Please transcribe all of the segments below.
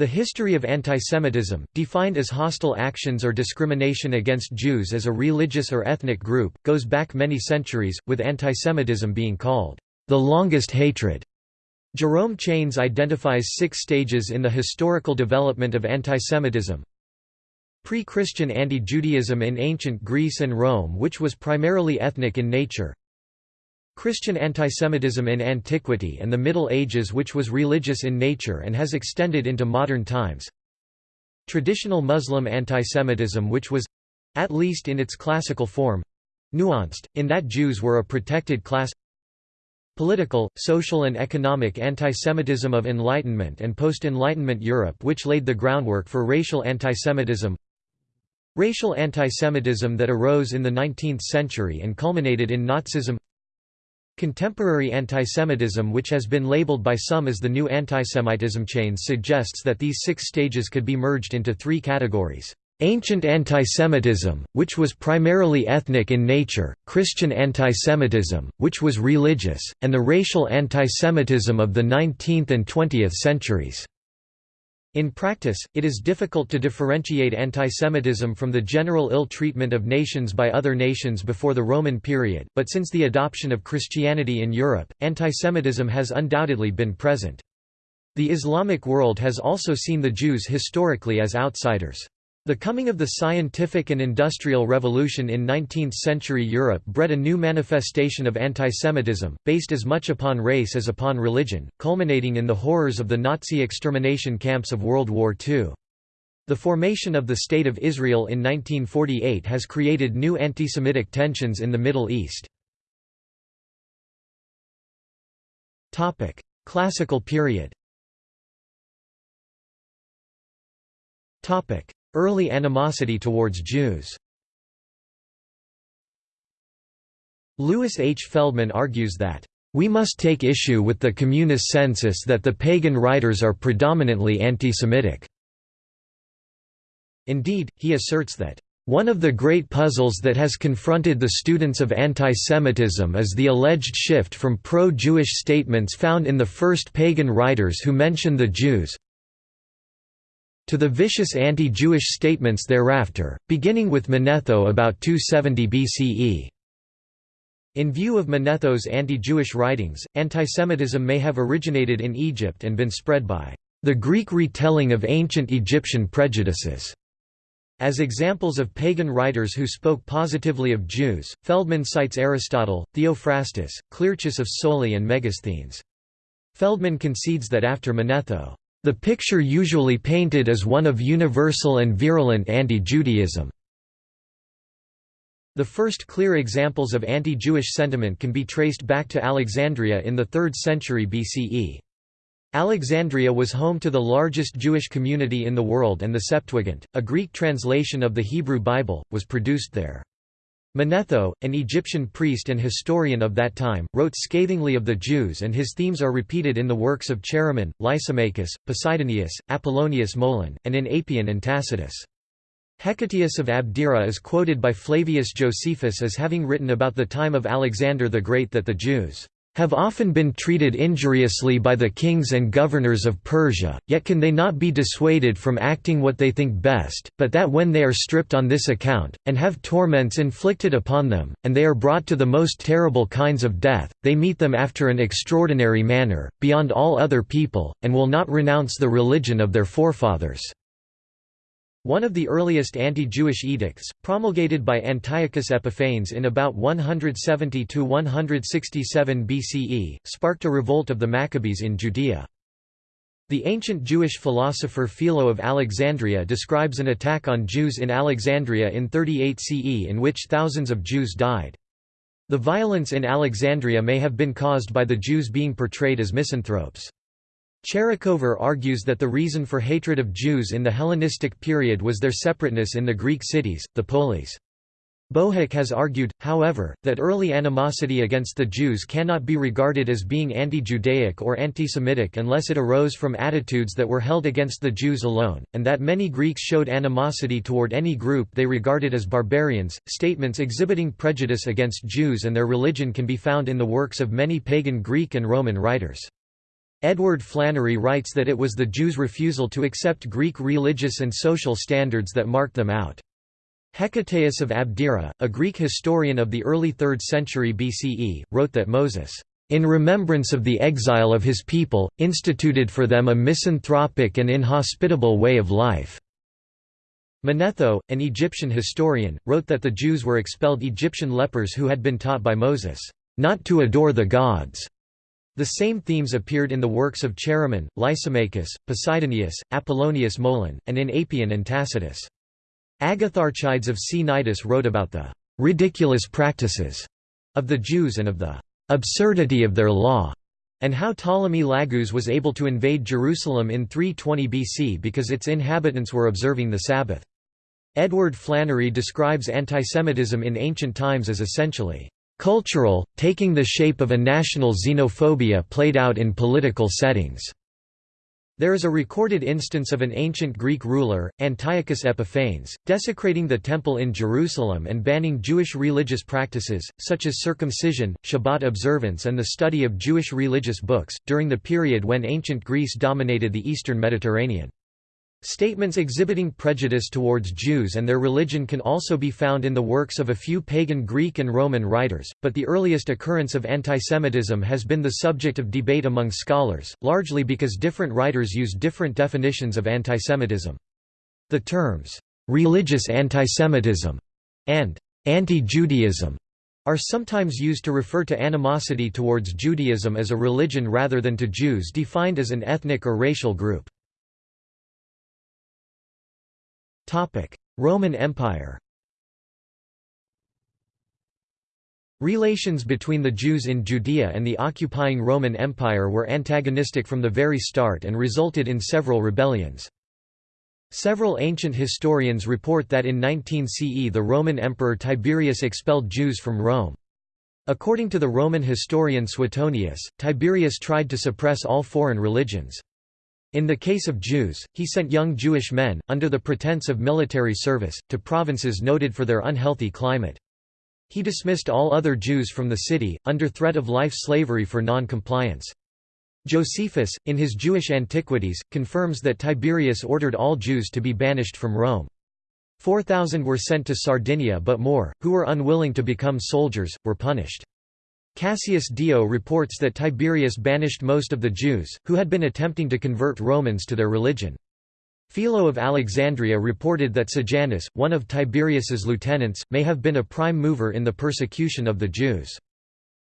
The history of antisemitism, defined as hostile actions or discrimination against Jews as a religious or ethnic group, goes back many centuries, with antisemitism being called the longest hatred. Jerome Chanes identifies six stages in the historical development of antisemitism. Pre-Christian anti-Judaism in ancient Greece and Rome which was primarily ethnic in nature, Christian antisemitism in antiquity and the Middle Ages which was religious in nature and has extended into modern times. Traditional Muslim antisemitism which was—at least in its classical form—nuanced, in that Jews were a protected class. Political, social and economic antisemitism of Enlightenment and post-Enlightenment Europe which laid the groundwork for racial antisemitism. Racial antisemitism that arose in the 19th century and culminated in Nazism Contemporary antisemitism which has been labeled by some as the new antisemitism Chanes suggests that these six stages could be merged into three categories. Ancient antisemitism, which was primarily ethnic in nature, Christian antisemitism, which was religious, and the racial antisemitism of the 19th and 20th centuries. In practice, it is difficult to differentiate antisemitism from the general ill treatment of nations by other nations before the Roman period, but since the adoption of Christianity in Europe, antisemitism has undoubtedly been present. The Islamic world has also seen the Jews historically as outsiders. The coming of the scientific and industrial revolution in 19th-century Europe bred a new manifestation of antisemitism, based as much upon race as upon religion, culminating in the horrors of the Nazi extermination camps of World War II. The formation of the State of Israel in 1948 has created new antisemitic tensions in the Middle East. Classical period Early animosity towards Jews Louis H. Feldman argues that, "...we must take issue with the communis sensus that the pagan writers are predominantly anti-Semitic." Indeed, he asserts that, one of the great puzzles that has confronted the students of antisemitism is the alleged shift from pro-Jewish statements found in the first pagan writers who mention the Jews, to the vicious anti-Jewish statements thereafter, beginning with Manetho about 270 BCE. In view of Manetho's anti-Jewish writings, antisemitism may have originated in Egypt and been spread by the Greek retelling of ancient Egyptian prejudices. As examples of pagan writers who spoke positively of Jews, Feldman cites Aristotle, Theophrastus, Clearchus of Soli and Megasthenes. Feldman concedes that after Manetho, the picture usually painted is one of universal and virulent anti-Judaism. The first clear examples of anti-Jewish sentiment can be traced back to Alexandria in the 3rd century BCE. Alexandria was home to the largest Jewish community in the world and the Septuagint, a Greek translation of the Hebrew Bible, was produced there. Manetho, an Egyptian priest and historian of that time, wrote scathingly of the Jews and his themes are repeated in the works of Chaeremon, Lysimachus, Posidonius, Apollonius Molon, and in Apion and Tacitus. Hecataeus of Abdera is quoted by Flavius Josephus as having written about the time of Alexander the Great that the Jews have often been treated injuriously by the kings and governors of Persia, yet can they not be dissuaded from acting what they think best, but that when they are stripped on this account, and have torments inflicted upon them, and they are brought to the most terrible kinds of death, they meet them after an extraordinary manner, beyond all other people, and will not renounce the religion of their forefathers. One of the earliest anti-Jewish edicts, promulgated by Antiochus Epiphanes in about 170–167 BCE, sparked a revolt of the Maccabees in Judea. The ancient Jewish philosopher Philo of Alexandria describes an attack on Jews in Alexandria in 38 CE in which thousands of Jews died. The violence in Alexandria may have been caused by the Jews being portrayed as misanthropes. Tcherikover argues that the reason for hatred of Jews in the Hellenistic period was their separateness in the Greek cities, the polis. Bohak has argued, however, that early animosity against the Jews cannot be regarded as being anti-Judaic or anti-Semitic unless it arose from attitudes that were held against the Jews alone, and that many Greeks showed animosity toward any group they regarded as barbarians. Statements exhibiting prejudice against Jews and their religion can be found in the works of many pagan Greek and Roman writers. Edward Flannery writes that it was the Jews' refusal to accept Greek religious and social standards that marked them out. Hecataeus of Abdera, a Greek historian of the early 3rd century BCE, wrote that Moses, "...in remembrance of the exile of his people, instituted for them a misanthropic and inhospitable way of life." Manetho, an Egyptian historian, wrote that the Jews were expelled Egyptian lepers who had been taught by Moses, "...not to adore the gods." The same themes appeared in the works of Chaeremon, Lysimachus, Posidonius, Apollonius Molon, and in Apion and Tacitus. Agatharchides of Cnidus wrote about the «ridiculous practices» of the Jews and of the «absurdity of their law» and how Ptolemy Lagus was able to invade Jerusalem in 320 BC because its inhabitants were observing the Sabbath. Edward Flannery describes antisemitism in ancient times as essentially cultural, taking the shape of a national xenophobia played out in political settings. There is a recorded instance of an ancient Greek ruler, Antiochus Epiphanes, desecrating the temple in Jerusalem and banning Jewish religious practices, such as circumcision, Shabbat observance and the study of Jewish religious books, during the period when ancient Greece dominated the eastern Mediterranean. Statements exhibiting prejudice towards Jews and their religion can also be found in the works of a few pagan Greek and Roman writers, but the earliest occurrence of antisemitism has been the subject of debate among scholars, largely because different writers use different definitions of antisemitism. The terms, "'religious antisemitism' and "'anti-Judaism' are sometimes used to refer to animosity towards Judaism as a religion rather than to Jews defined as an ethnic or racial group. Roman Empire Relations between the Jews in Judea and the occupying Roman Empire were antagonistic from the very start and resulted in several rebellions. Several ancient historians report that in 19 CE the Roman Emperor Tiberius expelled Jews from Rome. According to the Roman historian Suetonius, Tiberius tried to suppress all foreign religions. In the case of Jews, he sent young Jewish men, under the pretense of military service, to provinces noted for their unhealthy climate. He dismissed all other Jews from the city, under threat of life slavery for non-compliance. Josephus, in his Jewish Antiquities, confirms that Tiberius ordered all Jews to be banished from Rome. Four thousand were sent to Sardinia but more, who were unwilling to become soldiers, were punished. Cassius Dio reports that Tiberius banished most of the Jews, who had been attempting to convert Romans to their religion. Philo of Alexandria reported that Sejanus, one of Tiberius's lieutenants, may have been a prime mover in the persecution of the Jews.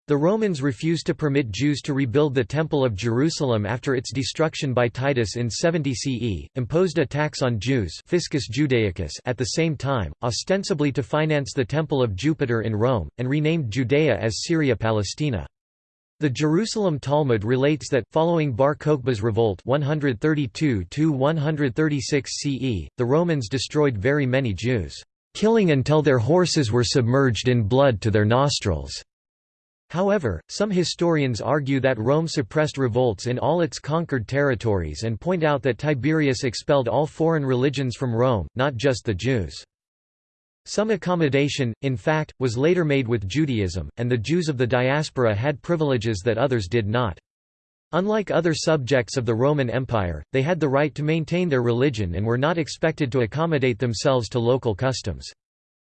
The Romans refused to permit Jews to rebuild the Temple of Jerusalem after its destruction by Titus in 70 CE, imposed a tax on Jews Fiscus Judaicus at the same time, ostensibly to finance the Temple of Jupiter in Rome, and renamed Judea as Syria Palestina. The Jerusalem Talmud relates that, following Bar Kokhba's revolt 132–136 CE, the Romans destroyed very many Jews, "...killing until their horses were submerged in blood to their nostrils." However, some historians argue that Rome suppressed revolts in all its conquered territories and point out that Tiberius expelled all foreign religions from Rome, not just the Jews. Some accommodation, in fact, was later made with Judaism, and the Jews of the diaspora had privileges that others did not. Unlike other subjects of the Roman Empire, they had the right to maintain their religion and were not expected to accommodate themselves to local customs.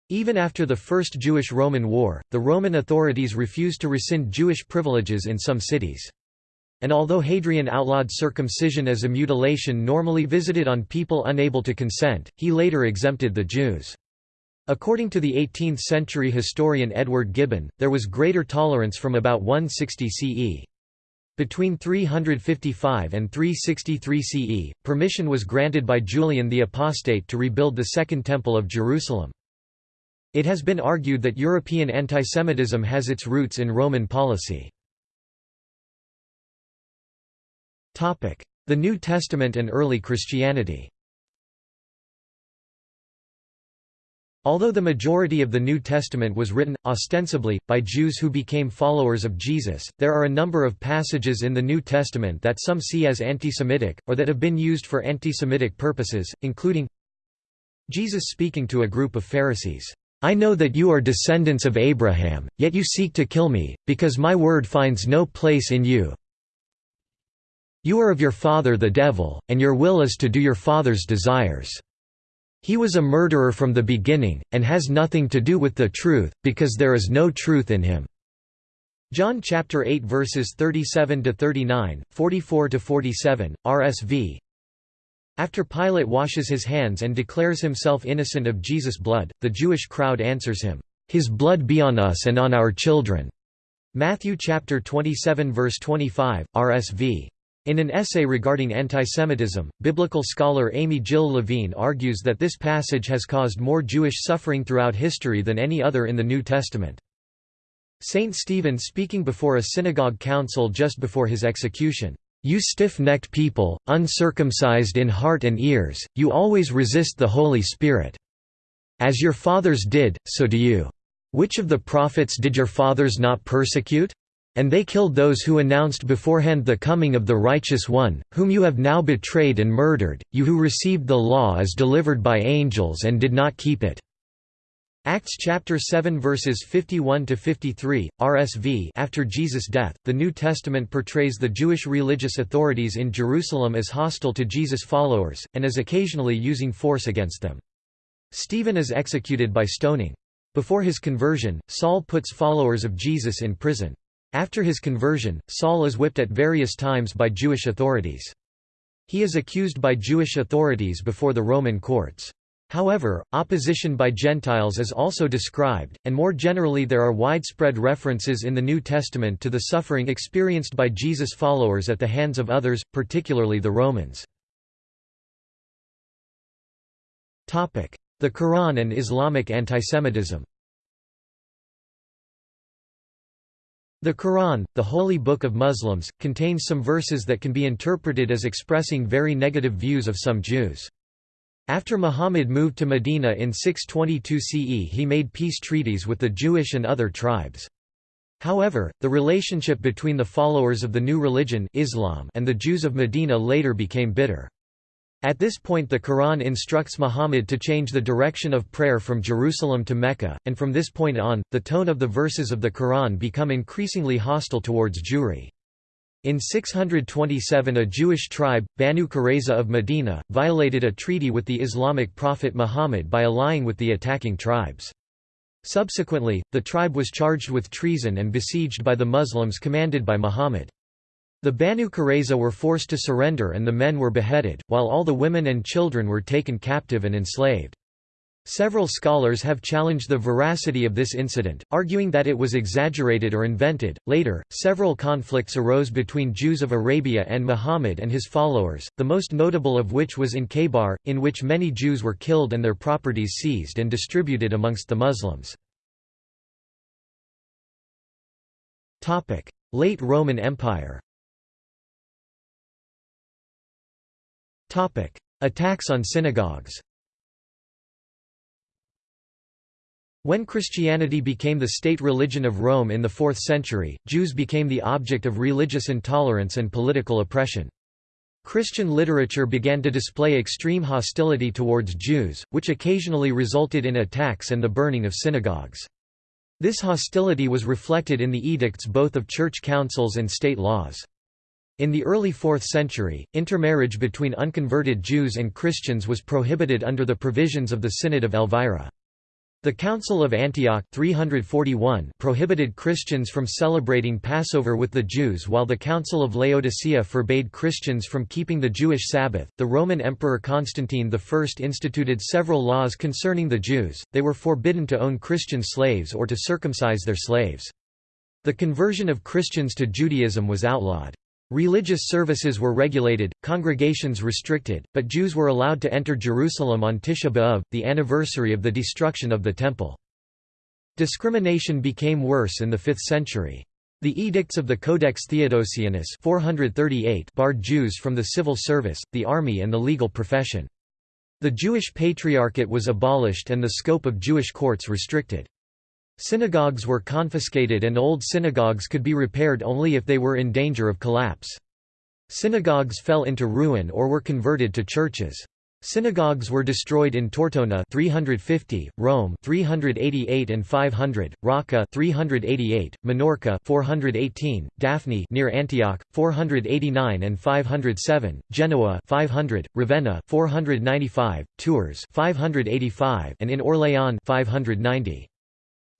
Even after the First Jewish-Roman War, the Roman authorities refused to rescind Jewish privileges in some cities. And although Hadrian outlawed circumcision as a mutilation normally visited on people unable to consent, he later exempted the Jews. According to the 18th-century historian Edward Gibbon, there was greater tolerance from about 160 CE. Between 355 and 363 CE, permission was granted by Julian the Apostate to rebuild the Second Temple of Jerusalem. It has been argued that European antisemitism has its roots in Roman policy. The New Testament and early Christianity Although the majority of the New Testament was written, ostensibly, by Jews who became followers of Jesus, there are a number of passages in the New Testament that some see as anti-Semitic, or that have been used for anti-Semitic purposes, including Jesus speaking to a group of Pharisees, I know that you are descendants of Abraham, yet you seek to kill me, because my word finds no place in you. You are of your father the devil, and your will is to do your father's desires. He was a murderer from the beginning, and has nothing to do with the truth, because there is no truth in him." John chapter 8 verses 37 to 39, 44 to 47, RSV. After Pilate washes his hands and declares himself innocent of Jesus' blood, the Jewish crowd answers him, "His blood be on us and on our children." Matthew chapter 27 verse 25, RSV. In an essay regarding antisemitism, biblical scholar Amy Jill Levine argues that this passage has caused more Jewish suffering throughout history than any other in the New Testament. Saint Stephen speaking before a synagogue council just before his execution, "'You stiff-necked people, uncircumcised in heart and ears, you always resist the Holy Spirit. As your fathers did, so do you. Which of the prophets did your fathers not persecute? And they killed those who announced beforehand the coming of the Righteous One, whom you have now betrayed and murdered, you who received the law as delivered by angels and did not keep it." Acts chapter 7 verses 51 to 53 RSV After Jesus' death the New Testament portrays the Jewish religious authorities in Jerusalem as hostile to Jesus' followers and as occasionally using force against them Stephen is executed by stoning before his conversion Saul puts followers of Jesus in prison after his conversion, Saul is whipped at various times by Jewish authorities. He is accused by Jewish authorities before the Roman courts. However, opposition by Gentiles is also described, and more generally there are widespread references in the New Testament to the suffering experienced by Jesus' followers at the hands of others, particularly the Romans. The Quran and Islamic antisemitism The Quran, the holy book of Muslims, contains some verses that can be interpreted as expressing very negative views of some Jews. After Muhammad moved to Medina in 622 CE he made peace treaties with the Jewish and other tribes. However, the relationship between the followers of the new religion Islam and the Jews of Medina later became bitter. At this point the Quran instructs Muhammad to change the direction of prayer from Jerusalem to Mecca, and from this point on, the tone of the verses of the Quran become increasingly hostile towards Jewry. In 627 a Jewish tribe, Banu Qurayza of Medina, violated a treaty with the Islamic prophet Muhammad by allying with the attacking tribes. Subsequently, the tribe was charged with treason and besieged by the Muslims commanded by Muhammad. The Banu Qurayza were forced to surrender and the men were beheaded, while all the women and children were taken captive and enslaved. Several scholars have challenged the veracity of this incident, arguing that it was exaggerated or invented. Later, several conflicts arose between Jews of Arabia and Muhammad and his followers, the most notable of which was in Khaybar, in which many Jews were killed and their properties seized and distributed amongst the Muslims. Late Roman Empire Attacks on synagogues When Christianity became the state religion of Rome in the 4th century, Jews became the object of religious intolerance and political oppression. Christian literature began to display extreme hostility towards Jews, which occasionally resulted in attacks and the burning of synagogues. This hostility was reflected in the edicts both of church councils and state laws. In the early 4th century, intermarriage between unconverted Jews and Christians was prohibited under the provisions of the Synod of Elvira. The Council of Antioch 341 prohibited Christians from celebrating Passover with the Jews while the Council of Laodicea forbade Christians from keeping the Jewish Sabbath. The Roman Emperor Constantine I instituted several laws concerning the Jews, they were forbidden to own Christian slaves or to circumcise their slaves. The conversion of Christians to Judaism was outlawed. Religious services were regulated, congregations restricted, but Jews were allowed to enter Jerusalem on Tisha B'Av, the anniversary of the destruction of the Temple. Discrimination became worse in the 5th century. The edicts of the Codex Theodosianus 438 barred Jews from the civil service, the army and the legal profession. The Jewish Patriarchate was abolished and the scope of Jewish courts restricted. Synagogues were confiscated and old synagogues could be repaired only if they were in danger of collapse. Synagogues fell into ruin or were converted to churches. Synagogues were destroyed in Tortona 350, Rome 388 and 500, Raqqa 388, Minorca 418, Daphne near Antioch 489 and 507, Genoa 500, Ravenna 495, Tours 585 and in Orléans 590.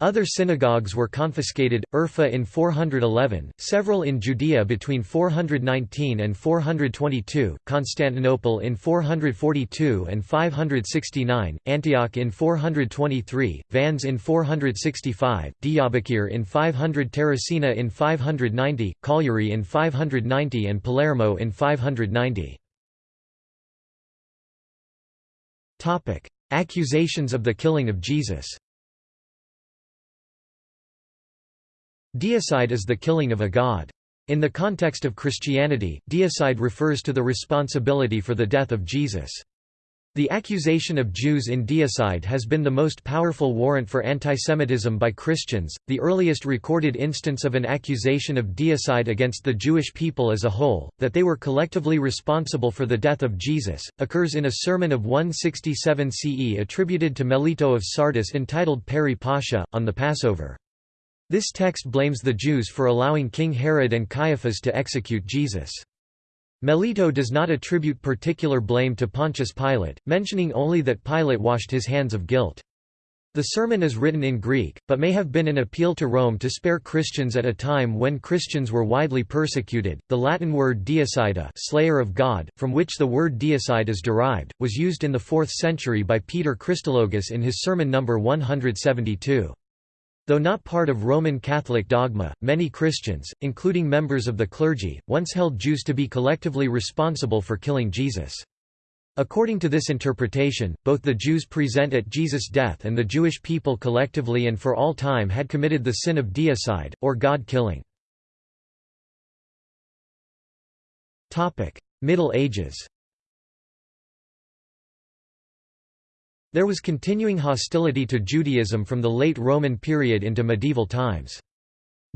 Other synagogues were confiscated, Urfa in 411, several in Judea between 419 and 422, Constantinople in 442 and 569, Antioch in 423, Vannes in 465, Diyarbakir in 500 Terracina in 590, Cagliari in 590 and Palermo in 590. Accusations of the killing of Jesus Deicide is the killing of a god. In the context of Christianity, deicide refers to the responsibility for the death of Jesus. The accusation of Jews in deicide has been the most powerful warrant for antisemitism by Christians. The earliest recorded instance of an accusation of deicide against the Jewish people as a whole, that they were collectively responsible for the death of Jesus, occurs in a sermon of 167 CE attributed to Melito of Sardis entitled Peri Pascha, on the Passover. This text blames the Jews for allowing King Herod and Caiaphas to execute Jesus. Melito does not attribute particular blame to Pontius Pilate, mentioning only that Pilate washed his hands of guilt. The sermon is written in Greek, but may have been an appeal to Rome to spare Christians at a time when Christians were widely persecuted. The Latin word deicida, slayer of God, from which the word deicide is derived, was used in the 4th century by Peter Chrysologus in his sermon number 172. Though not part of Roman Catholic dogma, many Christians, including members of the clergy, once held Jews to be collectively responsible for killing Jesus. According to this interpretation, both the Jews present at Jesus' death and the Jewish people collectively and for all time had committed the sin of deicide, or God-killing. Middle Ages There was continuing hostility to Judaism from the late Roman period into medieval times.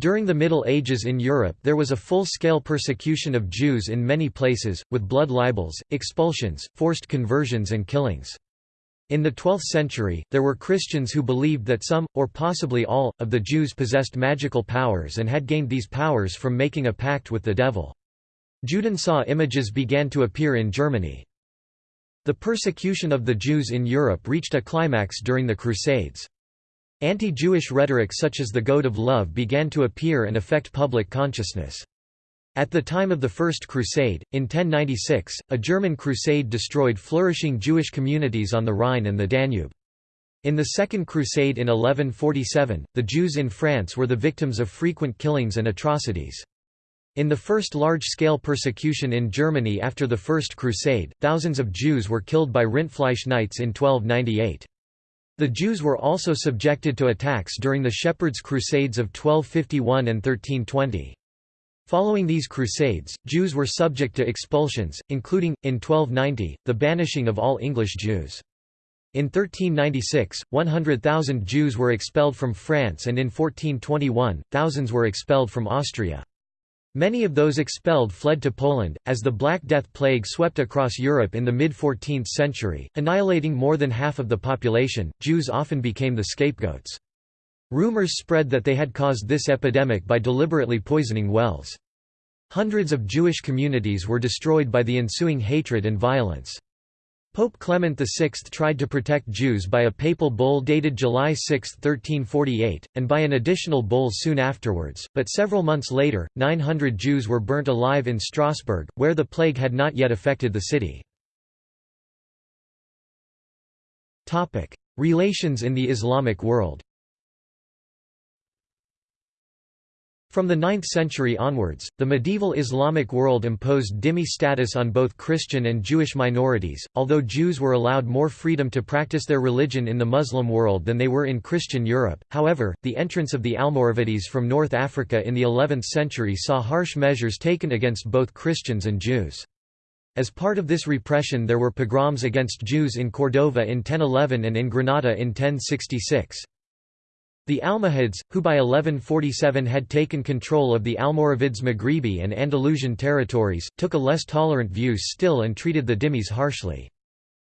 During the Middle Ages in Europe there was a full-scale persecution of Jews in many places, with blood libels, expulsions, forced conversions and killings. In the 12th century, there were Christians who believed that some, or possibly all, of the Jews possessed magical powers and had gained these powers from making a pact with the devil. Judensau images began to appear in Germany. The persecution of the Jews in Europe reached a climax during the Crusades. Anti-Jewish rhetoric such as the Goad of Love began to appear and affect public consciousness. At the time of the First Crusade, in 1096, a German crusade destroyed flourishing Jewish communities on the Rhine and the Danube. In the Second Crusade in 1147, the Jews in France were the victims of frequent killings and atrocities. In the first large-scale persecution in Germany after the First Crusade, thousands of Jews were killed by Rindfleisch Knights in 1298. The Jews were also subjected to attacks during the Shepherds' Crusades of 1251 and 1320. Following these crusades, Jews were subject to expulsions, including, in 1290, the banishing of all English Jews. In 1396, 100,000 Jews were expelled from France and in 1421, thousands were expelled from Austria. Many of those expelled fled to Poland, as the Black Death plague swept across Europe in the mid-14th century, annihilating more than half of the population. Jews often became the scapegoats. Rumors spread that they had caused this epidemic by deliberately poisoning wells. Hundreds of Jewish communities were destroyed by the ensuing hatred and violence. Pope Clement VI tried to protect Jews by a papal bull dated July 6, 1348, and by an additional bull soon afterwards, but several months later, 900 Jews were burnt alive in Strasbourg, where the plague had not yet affected the city. Relations in the Islamic world From the 9th century onwards, the medieval Islamic world imposed dhimmi status on both Christian and Jewish minorities, although Jews were allowed more freedom to practice their religion in the Muslim world than they were in Christian Europe. However, the entrance of the Almoravides from North Africa in the 11th century saw harsh measures taken against both Christians and Jews. As part of this repression there were pogroms against Jews in Cordova in 1011 and in Granada in 1066. The Almohads, who by 1147 had taken control of the Almoravids Maghribi and Andalusian territories, took a less tolerant view still and treated the dhimmis harshly.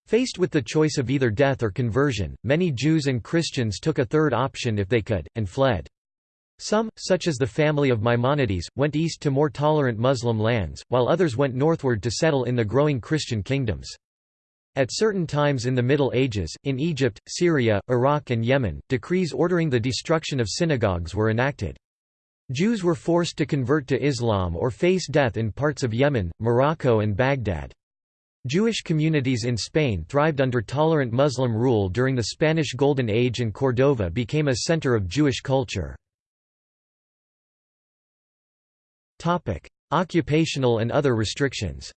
Faced with the choice of either death or conversion, many Jews and Christians took a third option if they could, and fled. Some, such as the family of Maimonides, went east to more tolerant Muslim lands, while others went northward to settle in the growing Christian kingdoms. At certain times in the Middle Ages, in Egypt, Syria, Iraq and Yemen, decrees ordering the destruction of synagogues were enacted. Jews were forced to convert to Islam or face death in parts of Yemen, Morocco and Baghdad. Jewish communities in Spain thrived under tolerant Muslim rule during the Spanish Golden Age and Cordova became a center of Jewish culture. Occupational and other restrictions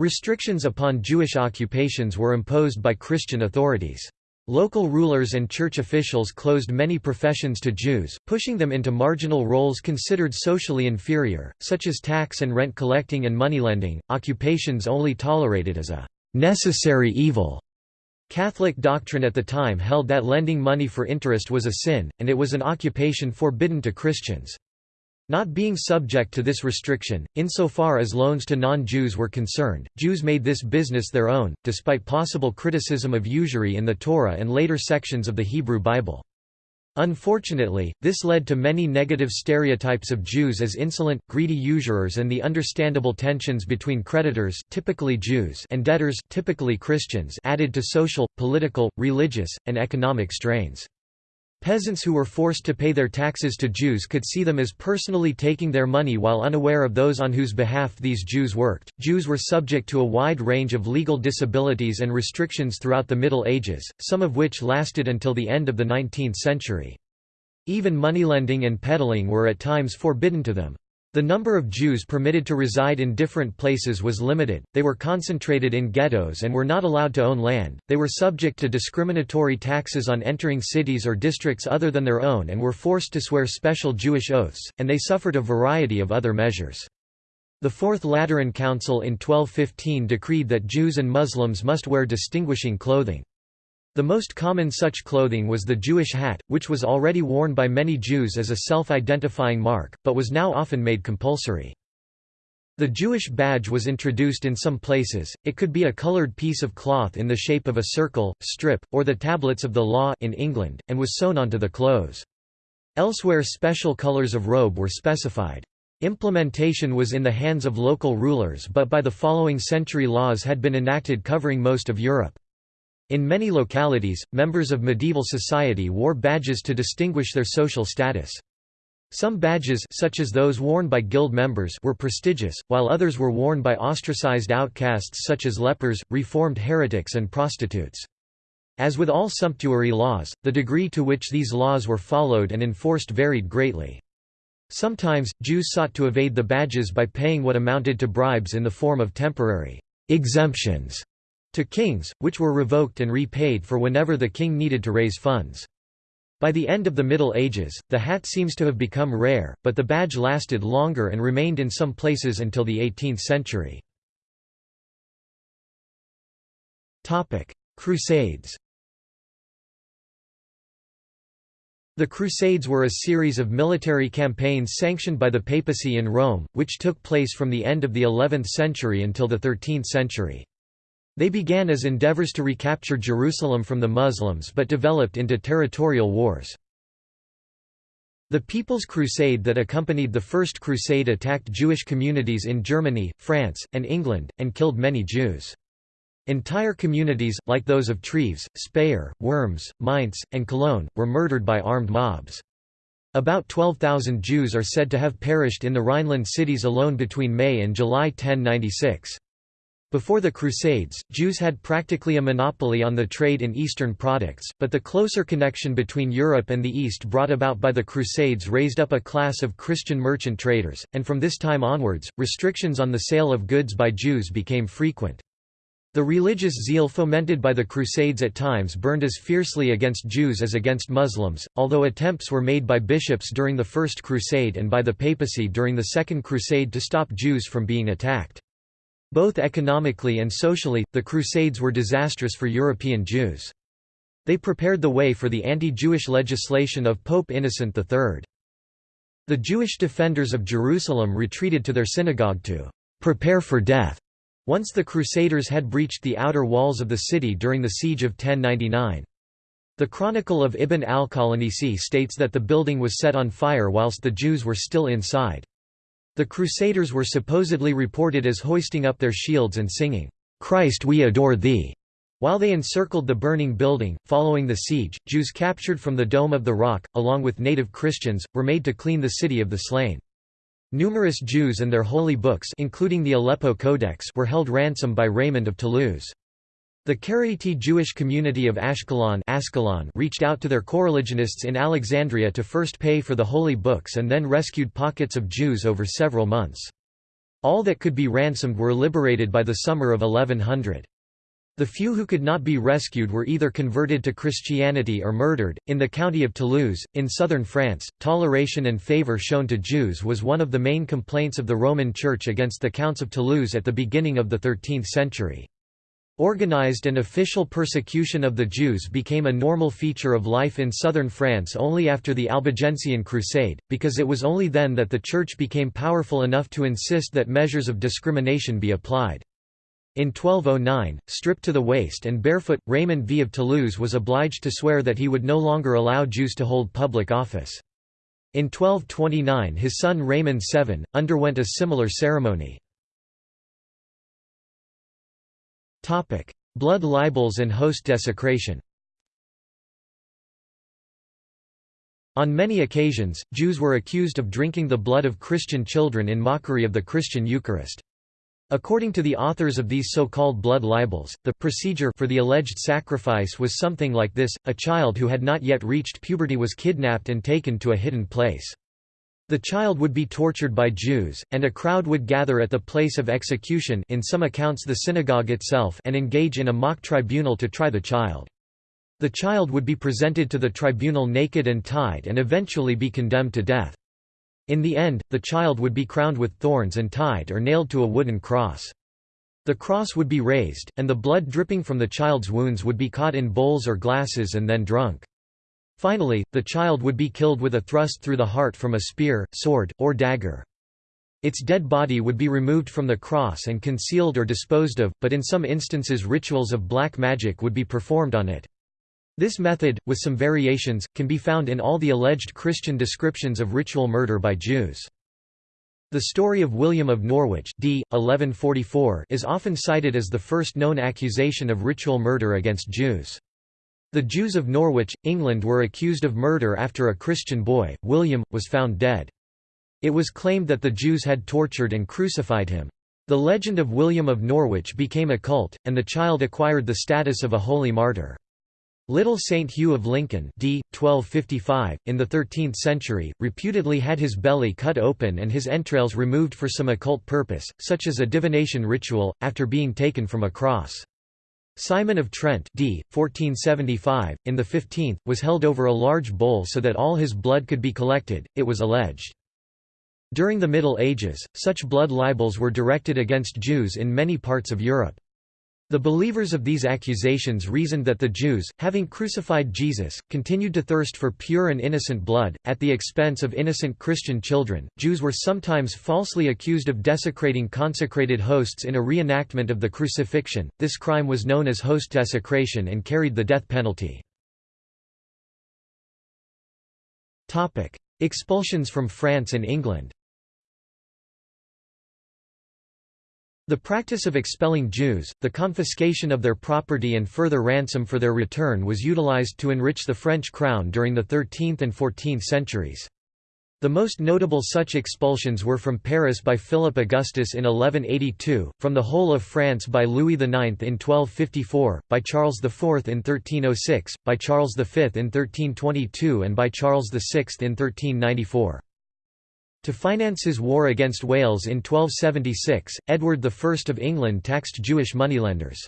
Restrictions upon Jewish occupations were imposed by Christian authorities. Local rulers and church officials closed many professions to Jews, pushing them into marginal roles considered socially inferior, such as tax and rent collecting and moneylending, occupations only tolerated as a necessary evil. Catholic doctrine at the time held that lending money for interest was a sin, and it was an occupation forbidden to Christians. Not being subject to this restriction, insofar as loans to non-Jews were concerned, Jews made this business their own, despite possible criticism of usury in the Torah and later sections of the Hebrew Bible. Unfortunately, this led to many negative stereotypes of Jews as insolent, greedy usurers and the understandable tensions between creditors typically Jews and debtors typically Christians added to social, political, religious, and economic strains. Peasants who were forced to pay their taxes to Jews could see them as personally taking their money while unaware of those on whose behalf these Jews worked. Jews were subject to a wide range of legal disabilities and restrictions throughout the Middle Ages, some of which lasted until the end of the 19th century. Even moneylending and peddling were at times forbidden to them. The number of Jews permitted to reside in different places was limited, they were concentrated in ghettos and were not allowed to own land, they were subject to discriminatory taxes on entering cities or districts other than their own and were forced to swear special Jewish oaths, and they suffered a variety of other measures. The Fourth Lateran Council in 1215 decreed that Jews and Muslims must wear distinguishing clothing. The most common such clothing was the Jewish hat, which was already worn by many Jews as a self-identifying mark, but was now often made compulsory. The Jewish badge was introduced in some places, it could be a colored piece of cloth in the shape of a circle, strip, or the tablets of the law in England, and was sewn onto the clothes. Elsewhere special colors of robe were specified. Implementation was in the hands of local rulers but by the following century laws had been enacted covering most of Europe. In many localities, members of medieval society wore badges to distinguish their social status. Some badges such as those worn by guild members were prestigious, while others were worn by ostracized outcasts such as lepers, reformed heretics and prostitutes. As with all sumptuary laws, the degree to which these laws were followed and enforced varied greatly. Sometimes, Jews sought to evade the badges by paying what amounted to bribes in the form of temporary exemptions to kings, which were revoked and repaid for whenever the king needed to raise funds. By the end of the Middle Ages, the hat seems to have become rare, but the badge lasted longer and remained in some places until the 18th century. Crusades The Crusades were a series of military campaigns sanctioned by the papacy in Rome, which took place from the end of the 11th century until the 13th century. They began as endeavors to recapture Jerusalem from the Muslims but developed into territorial wars. The People's Crusade that accompanied the First Crusade attacked Jewish communities in Germany, France, and England, and killed many Jews. Entire communities, like those of Treves, Speyer, Worms, Mainz, and Cologne, were murdered by armed mobs. About 12,000 Jews are said to have perished in the Rhineland cities alone between May and July 1096. Before the Crusades, Jews had practically a monopoly on the trade in Eastern products, but the closer connection between Europe and the East brought about by the Crusades raised up a class of Christian merchant traders, and from this time onwards, restrictions on the sale of goods by Jews became frequent. The religious zeal fomented by the Crusades at times burned as fiercely against Jews as against Muslims, although attempts were made by bishops during the First Crusade and by the papacy during the Second Crusade to stop Jews from being attacked. Both economically and socially, the Crusades were disastrous for European Jews. They prepared the way for the anti-Jewish legislation of Pope Innocent III. The Jewish defenders of Jerusalem retreated to their synagogue to «prepare for death», once the Crusaders had breached the outer walls of the city during the siege of 1099. The Chronicle of Ibn al-Qalanisi states that the building was set on fire whilst the Jews were still inside. The Crusaders were supposedly reported as hoisting up their shields and singing, "'Christ we adore thee' While they encircled the burning building, following the siege, Jews captured from the Dome of the Rock, along with native Christians, were made to clean the city of the slain. Numerous Jews and their holy books including the Aleppo Codex were held ransom by Raymond of Toulouse. The Karaite Jewish community of Ashkelon, reached out to their coreligionists in Alexandria to first pay for the holy books and then rescued pockets of Jews over several months. All that could be ransomed were liberated by the summer of 1100. The few who could not be rescued were either converted to Christianity or murdered. In the county of Toulouse, in southern France, toleration and favor shown to Jews was one of the main complaints of the Roman Church against the Counts of Toulouse at the beginning of the 13th century. Organized and official persecution of the Jews became a normal feature of life in southern France only after the Albigensian Crusade, because it was only then that the Church became powerful enough to insist that measures of discrimination be applied. In 1209, stripped to the waist and barefoot, Raymond V of Toulouse was obliged to swear that he would no longer allow Jews to hold public office. In 1229 his son Raymond VII, underwent a similar ceremony. Blood libels and host desecration On many occasions, Jews were accused of drinking the blood of Christian children in mockery of the Christian Eucharist. According to the authors of these so-called blood libels, the procedure for the alleged sacrifice was something like this, a child who had not yet reached puberty was kidnapped and taken to a hidden place. The child would be tortured by Jews, and a crowd would gather at the place of execution in some accounts the synagogue itself and engage in a mock tribunal to try the child. The child would be presented to the tribunal naked and tied and eventually be condemned to death. In the end, the child would be crowned with thorns and tied or nailed to a wooden cross. The cross would be raised, and the blood dripping from the child's wounds would be caught in bowls or glasses and then drunk. Finally, the child would be killed with a thrust through the heart from a spear, sword, or dagger. Its dead body would be removed from the cross and concealed or disposed of, but in some instances rituals of black magic would be performed on it. This method, with some variations, can be found in all the alleged Christian descriptions of ritual murder by Jews. The story of William of Norwich d. 1144 is often cited as the first known accusation of ritual murder against Jews. The Jews of Norwich, England were accused of murder after a Christian boy, William, was found dead. It was claimed that the Jews had tortured and crucified him. The legend of William of Norwich became a cult, and the child acquired the status of a holy martyr. Little Saint Hugh of Lincoln d. 1255, in the 13th century, reputedly had his belly cut open and his entrails removed for some occult purpose, such as a divination ritual, after being taken from a cross. Simon of Trent d. 1475, in the 15th, was held over a large bowl so that all his blood could be collected, it was alleged. During the Middle Ages, such blood libels were directed against Jews in many parts of Europe. The believers of these accusations reasoned that the Jews, having crucified Jesus, continued to thirst for pure and innocent blood, at the expense of innocent Christian children. Jews were sometimes falsely accused of desecrating consecrated hosts in a reenactment of the crucifixion. This crime was known as host desecration and carried the death penalty. Expulsions from France and England The practice of expelling Jews, the confiscation of their property and further ransom for their return was utilized to enrich the French crown during the 13th and 14th centuries. The most notable such expulsions were from Paris by Philip Augustus in 1182, from the whole of France by Louis IX in 1254, by Charles IV in 1306, by Charles V in 1322 and by Charles VI in 1394. To finance his war against Wales in 1276, Edward I of England taxed Jewish moneylenders.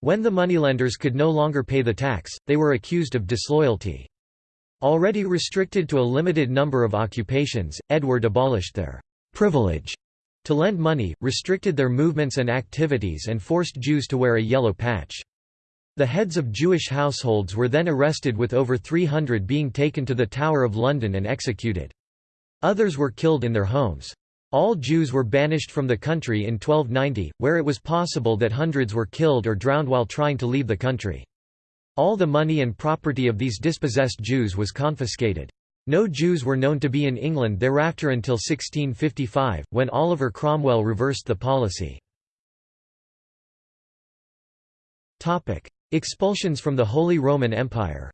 When the moneylenders could no longer pay the tax, they were accused of disloyalty. Already restricted to a limited number of occupations, Edward abolished their «privilege» to lend money, restricted their movements and activities and forced Jews to wear a yellow patch. The heads of Jewish households were then arrested with over 300 being taken to the Tower of London and executed. Others were killed in their homes. All Jews were banished from the country in 1290, where it was possible that hundreds were killed or drowned while trying to leave the country. All the money and property of these dispossessed Jews was confiscated. No Jews were known to be in England thereafter until 1655, when Oliver Cromwell reversed the policy. Expulsions from the Holy Roman Empire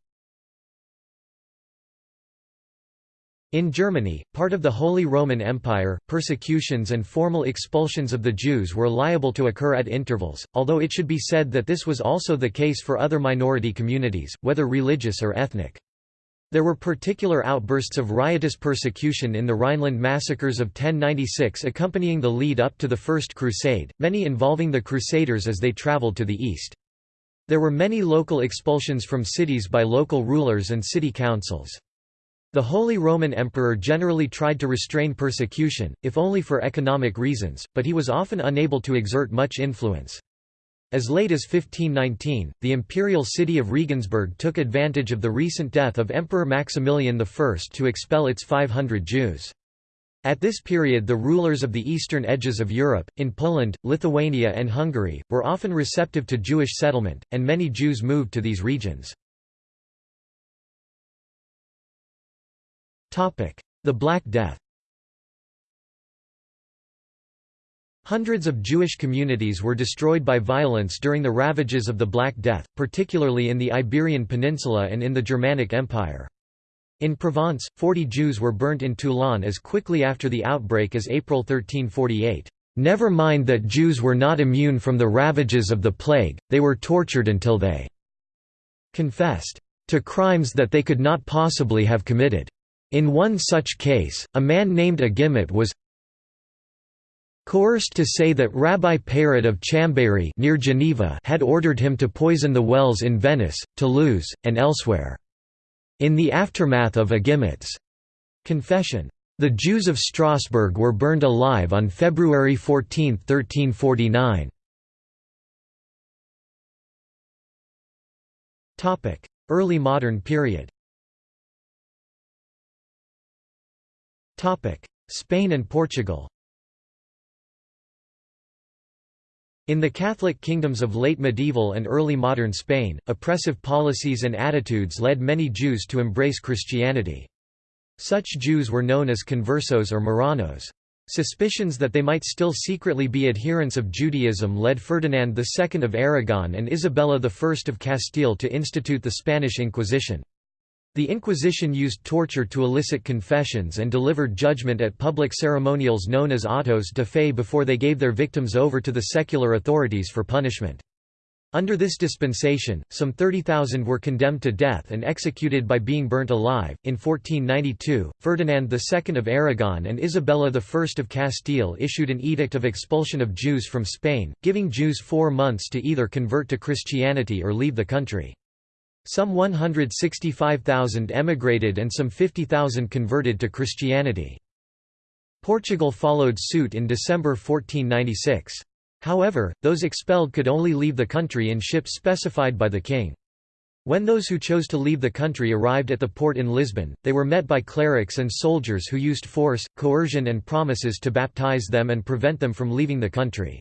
In Germany, part of the Holy Roman Empire, persecutions and formal expulsions of the Jews were liable to occur at intervals, although it should be said that this was also the case for other minority communities, whether religious or ethnic. There were particular outbursts of riotous persecution in the Rhineland massacres of 1096 accompanying the lead up to the First Crusade, many involving the Crusaders as they traveled to the east. There were many local expulsions from cities by local rulers and city councils. The Holy Roman Emperor generally tried to restrain persecution, if only for economic reasons, but he was often unable to exert much influence. As late as 1519, the imperial city of Regensburg took advantage of the recent death of Emperor Maximilian I to expel its 500 Jews. At this period the rulers of the eastern edges of Europe, in Poland, Lithuania and Hungary, were often receptive to Jewish settlement, and many Jews moved to these regions. The Black Death Hundreds of Jewish communities were destroyed by violence during the ravages of the Black Death, particularly in the Iberian Peninsula and in the Germanic Empire. In Provence, 40 Jews were burnt in Toulon as quickly after the outbreak as April 1348. Never mind that Jews were not immune from the ravages of the plague, they were tortured until they confessed to crimes that they could not possibly have committed. In one such case, a man named Agimet was coerced to say that Rabbi Peyrot of Chambéry near Geneva had ordered him to poison the wells in Venice, Toulouse, and elsewhere. In the aftermath of Agimet's confession, the Jews of Strasbourg were burned alive on February 14, 1349. Early modern period Spain and Portugal In the Catholic kingdoms of late medieval and early modern Spain, oppressive policies and attitudes led many Jews to embrace Christianity. Such Jews were known as conversos or Marranos. Suspicions that they might still secretly be adherents of Judaism led Ferdinand II of Aragon and Isabella I of Castile to institute the Spanish Inquisition. The Inquisition used torture to elicit confessions and delivered judgment at public ceremonials known as autos de fe before they gave their victims over to the secular authorities for punishment. Under this dispensation, some 30,000 were condemned to death and executed by being burnt alive. In 1492, Ferdinand II of Aragon and Isabella I of Castile issued an edict of expulsion of Jews from Spain, giving Jews four months to either convert to Christianity or leave the country. Some 165,000 emigrated and some 50,000 converted to Christianity. Portugal followed suit in December 1496. However, those expelled could only leave the country in ships specified by the king. When those who chose to leave the country arrived at the port in Lisbon, they were met by clerics and soldiers who used force, coercion and promises to baptize them and prevent them from leaving the country.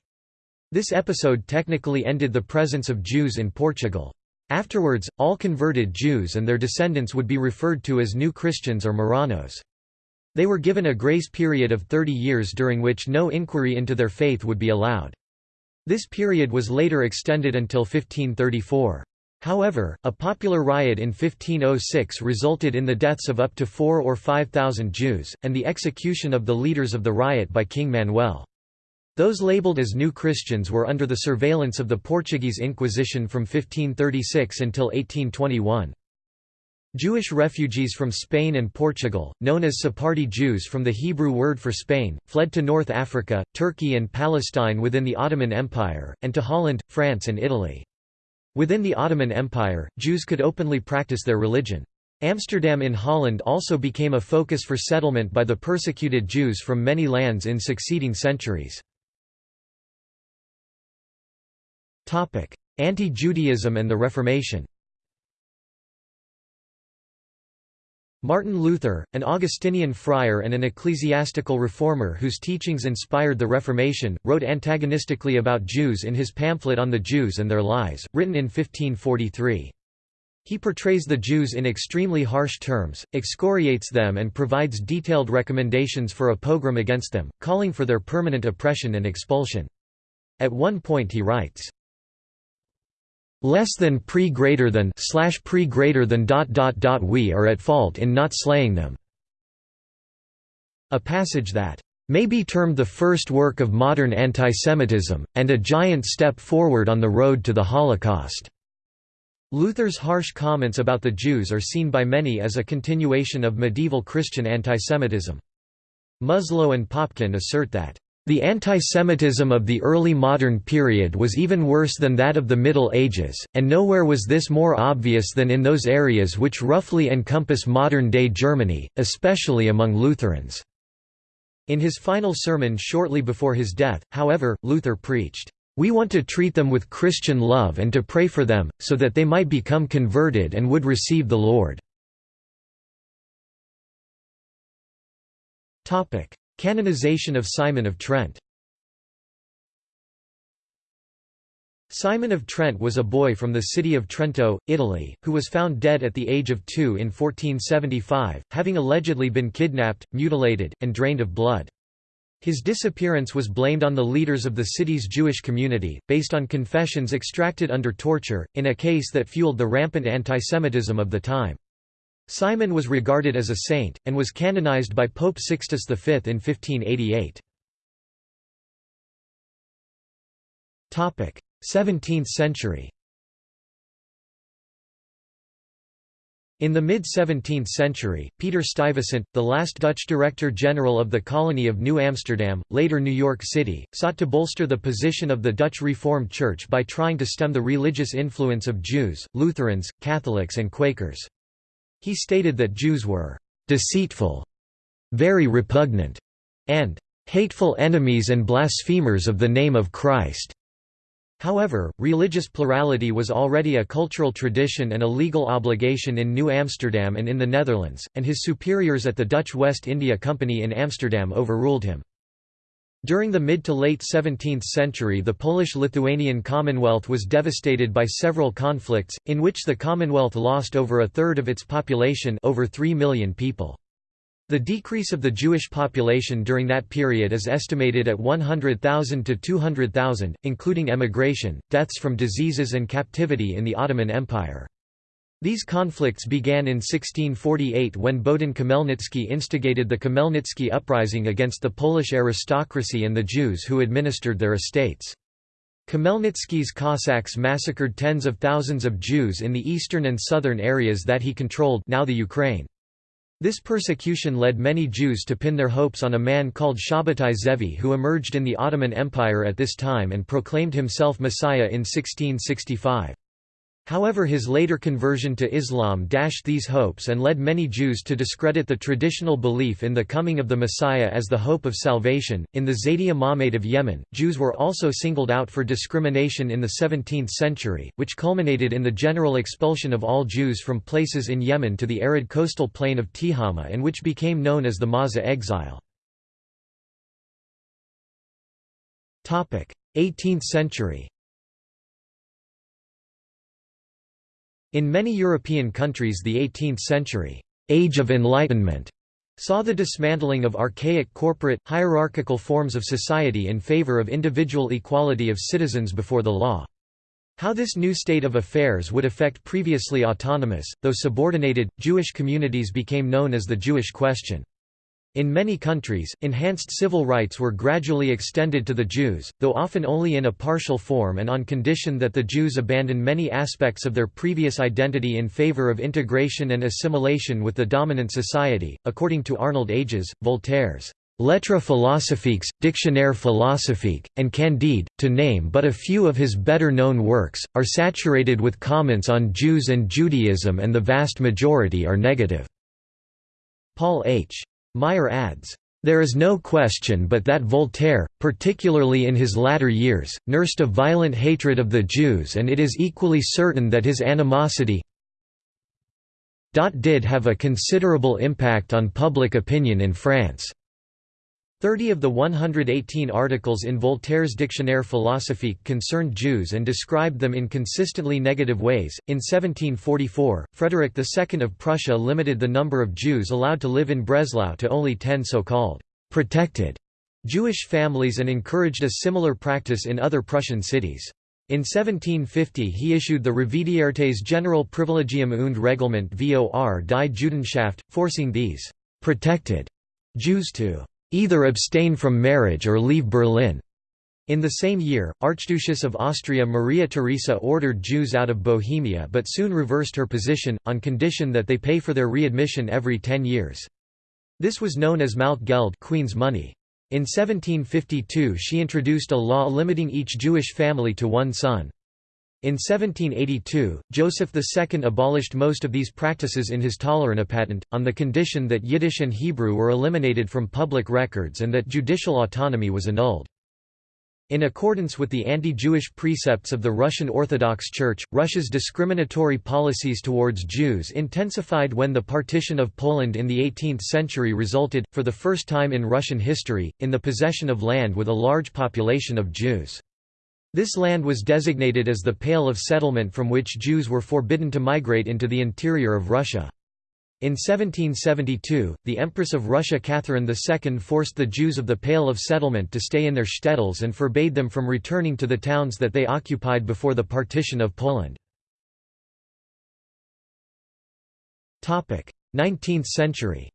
This episode technically ended the presence of Jews in Portugal. Afterwards, all converted Jews and their descendants would be referred to as New Christians or Marranos. They were given a grace period of 30 years during which no inquiry into their faith would be allowed. This period was later extended until 1534. However, a popular riot in 1506 resulted in the deaths of up to four or five thousand Jews, and the execution of the leaders of the riot by King Manuel. Those labeled as New Christians were under the surveillance of the Portuguese Inquisition from 1536 until 1821. Jewish refugees from Spain and Portugal, known as Sephardi Jews from the Hebrew word for Spain, fled to North Africa, Turkey and Palestine within the Ottoman Empire, and to Holland, France and Italy. Within the Ottoman Empire, Jews could openly practice their religion. Amsterdam in Holland also became a focus for settlement by the persecuted Jews from many lands in succeeding centuries. Anti-Judaism and the Reformation Martin Luther, an Augustinian friar and an ecclesiastical reformer whose teachings inspired the Reformation, wrote antagonistically about Jews in his pamphlet On the Jews and Their Lies, written in 1543. He portrays the Jews in extremely harsh terms, excoriates them and provides detailed recommendations for a pogrom against them, calling for their permanent oppression and expulsion. At one point he writes, less than pre greater than slash pre greater than dot dot dot we are at fault in not slaying them a passage that may be termed the first work of modern antisemitism and a giant step forward on the road to the holocaust Luther's harsh comments about the Jews are seen by many as a continuation of medieval Christian antisemitism. Muslow and Popkin assert that the antisemitism of the early modern period was even worse than that of the Middle Ages, and nowhere was this more obvious than in those areas which roughly encompass modern-day Germany, especially among Lutherans. In his final sermon shortly before his death, however, Luther preached, "...we want to treat them with Christian love and to pray for them, so that they might become converted and would receive the Lord." Canonization of Simon of Trent Simon of Trent was a boy from the city of Trento, Italy, who was found dead at the age of two in 1475, having allegedly been kidnapped, mutilated, and drained of blood. His disappearance was blamed on the leaders of the city's Jewish community, based on confessions extracted under torture, in a case that fueled the rampant antisemitism of the time. Simon was regarded as a saint, and was canonized by Pope Sixtus V in 1588. 17th century In the mid-17th century, Peter Stuyvesant, the last Dutch Director General of the colony of New Amsterdam, later New York City, sought to bolster the position of the Dutch Reformed Church by trying to stem the religious influence of Jews, Lutherans, Catholics and Quakers. He stated that Jews were «deceitful», «very repugnant» and «hateful enemies and blasphemers of the name of Christ». However, religious plurality was already a cultural tradition and a legal obligation in New Amsterdam and in the Netherlands, and his superiors at the Dutch West India Company in Amsterdam overruled him. During the mid to late 17th century the Polish-Lithuanian Commonwealth was devastated by several conflicts, in which the Commonwealth lost over a third of its population over 3 million people. The decrease of the Jewish population during that period is estimated at 100,000 to 200,000, including emigration, deaths from diseases and captivity in the Ottoman Empire. These conflicts began in 1648 when Bohdan Khmelnytsky instigated the Khmelnytsky uprising against the Polish aristocracy and the Jews who administered their estates. Khmelnytsky's Cossacks massacred tens of thousands of Jews in the eastern and southern areas that he controlled now the Ukraine. This persecution led many Jews to pin their hopes on a man called Shabbatai Zevi who emerged in the Ottoman Empire at this time and proclaimed himself Messiah in 1665. However his later conversion to Islam dashed these hopes and led many Jews to discredit the traditional belief in the coming of the Messiah as the hope of salvation. In the Zaidi Imamate of Yemen, Jews were also singled out for discrimination in the 17th century, which culminated in the general expulsion of all Jews from places in Yemen to the arid coastal plain of Tihama and which became known as the Mawza exile. 18th century In many European countries the 18th century Age of Enlightenment saw the dismantling of archaic corporate, hierarchical forms of society in favor of individual equality of citizens before the law. How this new state of affairs would affect previously autonomous, though subordinated, Jewish communities became known as the Jewish question. In many countries, enhanced civil rights were gradually extended to the Jews, though often only in a partial form and on condition that the Jews abandon many aspects of their previous identity in favor of integration and assimilation with the dominant society. According to Arnold Ages, Voltaire's Lettres philosophiques, Dictionnaire philosophique, and Candide, to name but a few of his better-known works, are saturated with comments on Jews and Judaism and the vast majority are negative. Paul H. Meyer adds, "...there is no question but that Voltaire, particularly in his latter years, nursed a violent hatred of the Jews and it is equally certain that his animosity did have a considerable impact on public opinion in France. Thirty of the 118 articles in Voltaire's Dictionnaire philosophique concerned Jews and described them in consistently negative ways. In 1744, Frederick II of Prussia limited the number of Jews allowed to live in Breslau to only ten so-called protected Jewish families and encouraged a similar practice in other Prussian cities. In 1750 he issued the Revidiertes General Privilegium und Reglement vor die Judenschaft, forcing these protected Jews to either abstain from marriage or leave Berlin. In the same year, Archduchess of Austria Maria Theresa ordered Jews out of Bohemia but soon reversed her position, on condition that they pay for their readmission every ten years. This was known as Malkegeld Queen's money. In 1752 she introduced a law limiting each Jewish family to one son. In 1782, Joseph II abolished most of these practices in his Toleranzpatent, on the condition that Yiddish and Hebrew were eliminated from public records and that judicial autonomy was annulled. In accordance with the anti-Jewish precepts of the Russian Orthodox Church, Russia's discriminatory policies towards Jews intensified when the partition of Poland in the 18th century resulted, for the first time in Russian history, in the possession of land with a large population of Jews. This land was designated as the Pale of Settlement from which Jews were forbidden to migrate into the interior of Russia. In 1772, the Empress of Russia Catherine II forced the Jews of the Pale of Settlement to stay in their shtetls and forbade them from returning to the towns that they occupied before the partition of Poland. 19th century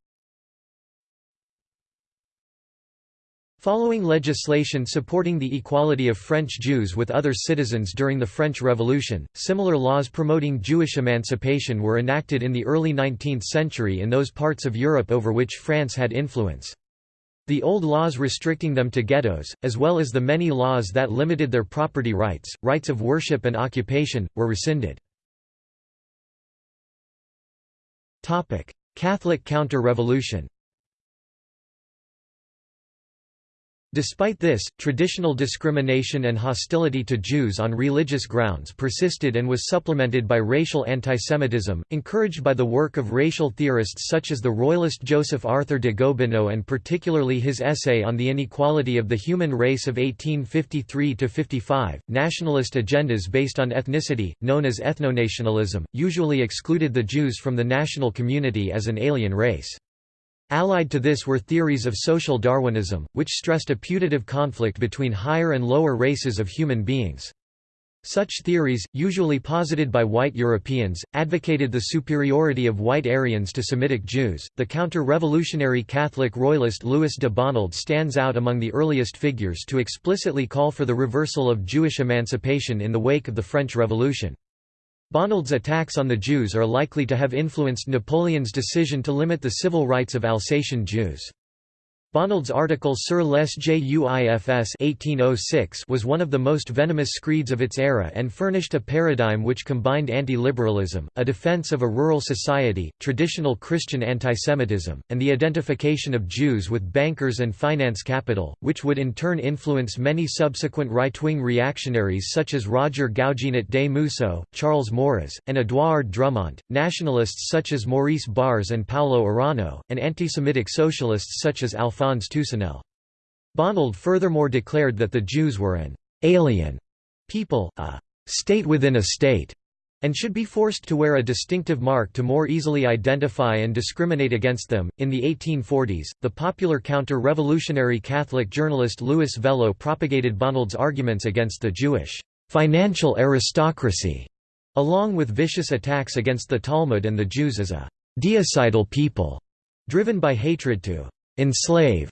Following legislation supporting the equality of French Jews with other citizens during the French Revolution, similar laws promoting Jewish emancipation were enacted in the early 19th century in those parts of Europe over which France had influence. The old laws restricting them to ghettos, as well as the many laws that limited their property rights, rights of worship and occupation, were rescinded. Catholic counter-revolution Despite this, traditional discrimination and hostility to Jews on religious grounds persisted and was supplemented by racial antisemitism, encouraged by the work of racial theorists such as the royalist Joseph Arthur de Gobineau and particularly his essay on the inequality of the human race of 1853–55. Nationalist agendas based on ethnicity, known as ethnonationalism, usually excluded the Jews from the national community as an alien race. Allied to this were theories of social Darwinism, which stressed a putative conflict between higher and lower races of human beings. Such theories, usually posited by white Europeans, advocated the superiority of white Aryans to Semitic Jews. The counter revolutionary Catholic royalist Louis de Bonald stands out among the earliest figures to explicitly call for the reversal of Jewish emancipation in the wake of the French Revolution. Bonald's attacks on the Jews are likely to have influenced Napoleon's decision to limit the civil rights of Alsatian Jews. Bonald's article Sur les Juifs 1806 was one of the most venomous screeds of its era and furnished a paradigm which combined anti-liberalism, a defense of a rural society, traditional Christian antisemitism, and the identification of Jews with bankers and finance capital, which would in turn influence many subsequent right-wing reactionaries such as Roger Gougenot des Mousseaux, Charles Maurras, and Édouard Drumont, nationalists such as Maurice Barrès and Paulo Arana, and anti-Semitic socialists such as Alphonse Alphonse Toussenel. Bonald furthermore declared that the Jews were an alien people, a state within a state, and should be forced to wear a distinctive mark to more easily identify and discriminate against them. In the 1840s, the popular counter revolutionary Catholic journalist Louis Veuillot propagated Bonald's arguments against the Jewish financial aristocracy, along with vicious attacks against the Talmud and the Jews as a deicide people, driven by hatred to enslave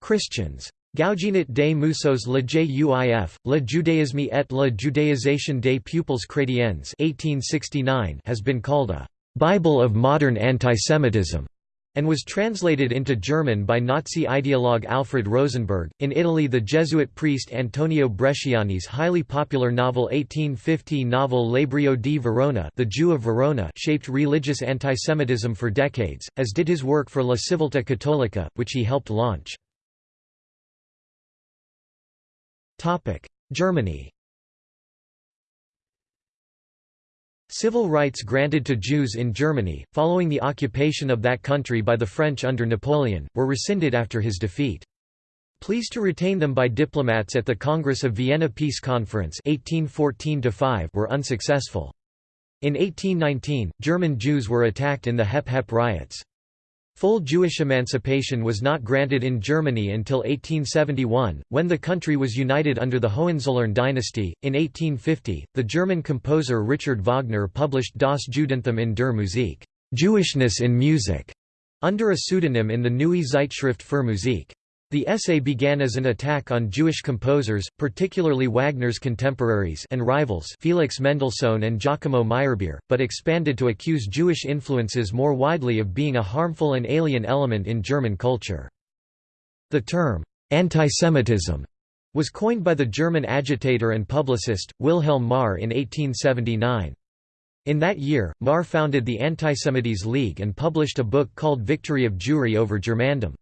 Christians. Gougenot des Mousseaux Le Juif, Le Judaïsme et la judaïsation des peuples chrétiens 1869 has been called a «Bible of modern antisemitism» and was translated into German by Nazi ideologue Alfred Rosenberg. In Italy, the Jesuit priest Antonio Bresciani's highly popular novel 1850 novel L'Ebreo di Verona, The Jew of Verona, shaped religious antisemitism for decades, as did his work for La Civiltà Cattolica, which he helped launch. Germany. Civil rights granted to Jews in Germany, following the occupation of that country by the French under Napoleon, were rescinded after his defeat. Pleased to retain them by diplomats at the Congress of Vienna Peace Conference 1814 were unsuccessful. In 1819, German Jews were attacked in the Hep Hep riots. Full Jewish emancipation was not granted in Germany until 1871, when the country was united under the Hohenzollern dynasty. In 1850, the German composer Richard Wagner published Das Judentum in der Musik, Jewishness in Music, under a pseudonym in the Neue Zeitschrift für Musik. The essay began as an attack on Jewish composers, particularly Wagner's contemporaries and rivals Felix Mendelssohn and Giacomo Meyerbeer, but expanded to accuse Jewish influences more widely of being a harmful and alien element in German culture. The term, antisemitism, was coined by the German agitator and publicist, Wilhelm Marr in 1879. In that year, Marr founded the Antisemites League and published a book called Victory of Jewry over Germandom.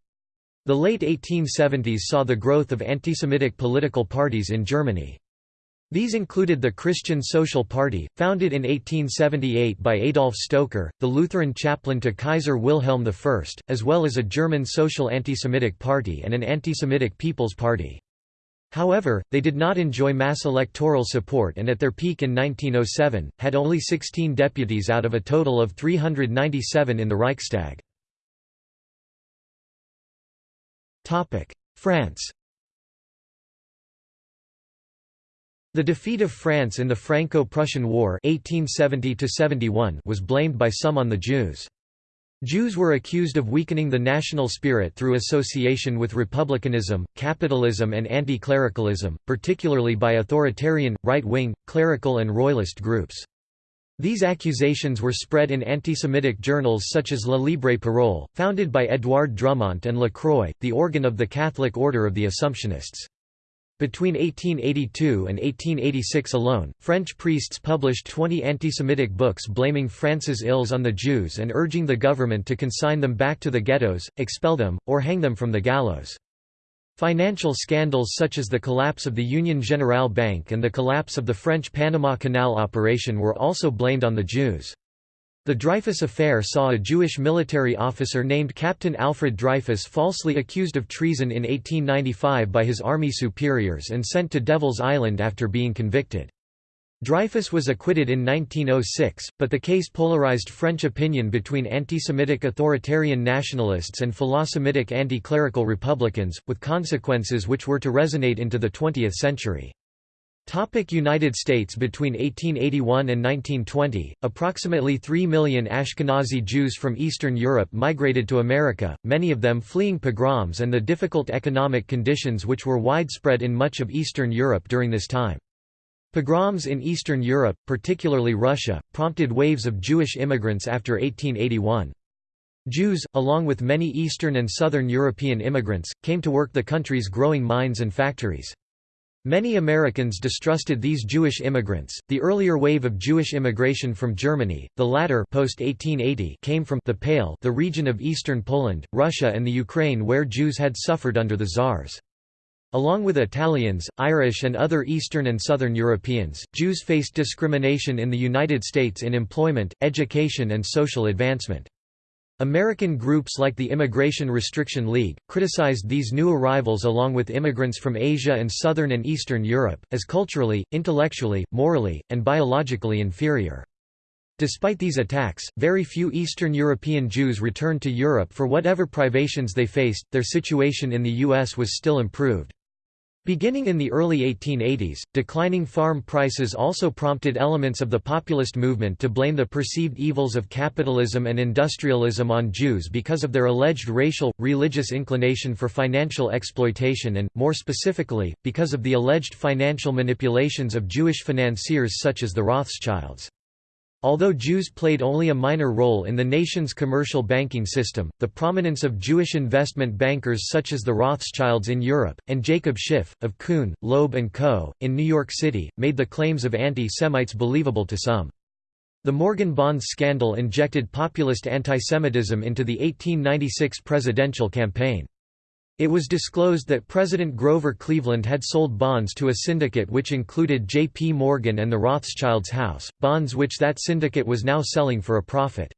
The late 1870s saw the growth of antisemitic political parties in Germany. These included the Christian Social Party, founded in 1878 by Adolf Stoecker, the Lutheran chaplain to Kaiser Wilhelm I, as well as a German social antisemitic party and an antisemitic People's Party. However, they did not enjoy mass electoral support and at their peak in 1907, had only 16 deputies out of a total of 397 in the Reichstag. France The defeat of France in the Franco-Prussian War 1870 was blamed by some on the Jews. Jews were accused of weakening the national spirit through association with republicanism, capitalism and anti-clericalism, particularly by authoritarian, right-wing, clerical and royalist groups. These accusations were spread in anti-Semitic journals such as La Libre Parole, founded by Édouard Drumont and La Croix, the organ of the Catholic Order of the Assumptionists. Between 1882 and 1886 alone, French priests published 20 anti-Semitic books blaming France's ills on the Jews and urging the government to consign them back to the ghettos, expel them, or hang them from the gallows. Financial scandals such as the collapse of the Union Generale Bank and the collapse of the French Panama Canal operation were also blamed on the Jews. The Dreyfus affair saw a Jewish military officer named Captain Alfred Dreyfus falsely accused of treason in 1895 by his army superiors and sent to Devil's Island after being convicted. Dreyfus was acquitted in 1906, but the case polarized French opinion between anti-Semitic authoritarian nationalists and philo-Semitic anti-clerical republicans, with consequences which were to resonate into the 20th century. United States Between 1881 and 1920, approximately 3 million Ashkenazi Jews from Eastern Europe migrated to America, many of them fleeing pogroms and the difficult economic conditions which were widespread in much of Eastern Europe during this time. Pogroms in Eastern Europe, particularly Russia, prompted waves of Jewish immigrants after 1881. Jews, along with many Eastern and Southern European immigrants, came to work the country's growing mines and factories. Many Americans distrusted these Jewish immigrants. The earlier wave of Jewish immigration from Germany, the latter post 1880 came from the Pale, the region of eastern Poland, Russia and the Ukraine where Jews had suffered under the Tsars. Along with Italians, Irish and other Eastern and Southern Europeans, Jews faced discrimination in the United States in employment, education and social advancement. American groups like the Immigration Restriction League, criticized these new arrivals along with immigrants from Asia and Southern and Eastern Europe, as culturally, intellectually, morally, and biologically inferior. Despite these attacks, very few Eastern European Jews returned to Europe for whatever privations they faced, their situation in the U.S. was still improved. Beginning in the early 1880s, declining farm prices also prompted elements of the populist movement to blame the perceived evils of capitalism and industrialism on Jews because of their alleged racial, religious inclination for financial exploitation and, more specifically, because of the alleged financial manipulations of Jewish financiers such as the Rothschilds. Although Jews played only a minor role in the nation's commercial banking system, the prominence of Jewish investment bankers such as the Rothschilds in Europe, and Jacob Schiff, of Kuhn, Loeb & Co., in New York City, made the claims of anti-Semites believable to some. The Morgan Bonds scandal injected populist antisemitism into the 1896 presidential campaign. It was disclosed that President Grover Cleveland had sold bonds to a syndicate which included J.P. Morgan and the Rothschilds' house, bonds which that syndicate was now selling for a profit.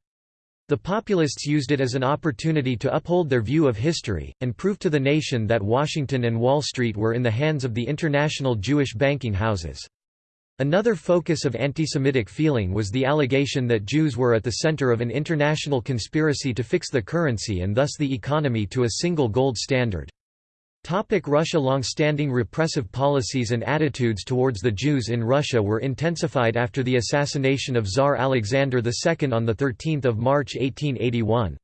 The populists used it as an opportunity to uphold their view of history, and prove to the nation that Washington and Wall Street were in the hands of the international Jewish banking houses. Another focus of anti-Semitic feeling was the allegation that Jews were at the center of an international conspiracy to fix the currency and thus the economy to a single gold standard. Topic Russia Long-standing repressive policies and attitudes towards the Jews in Russia were intensified after the assassination of Tsar Alexander II on 13 March 1881.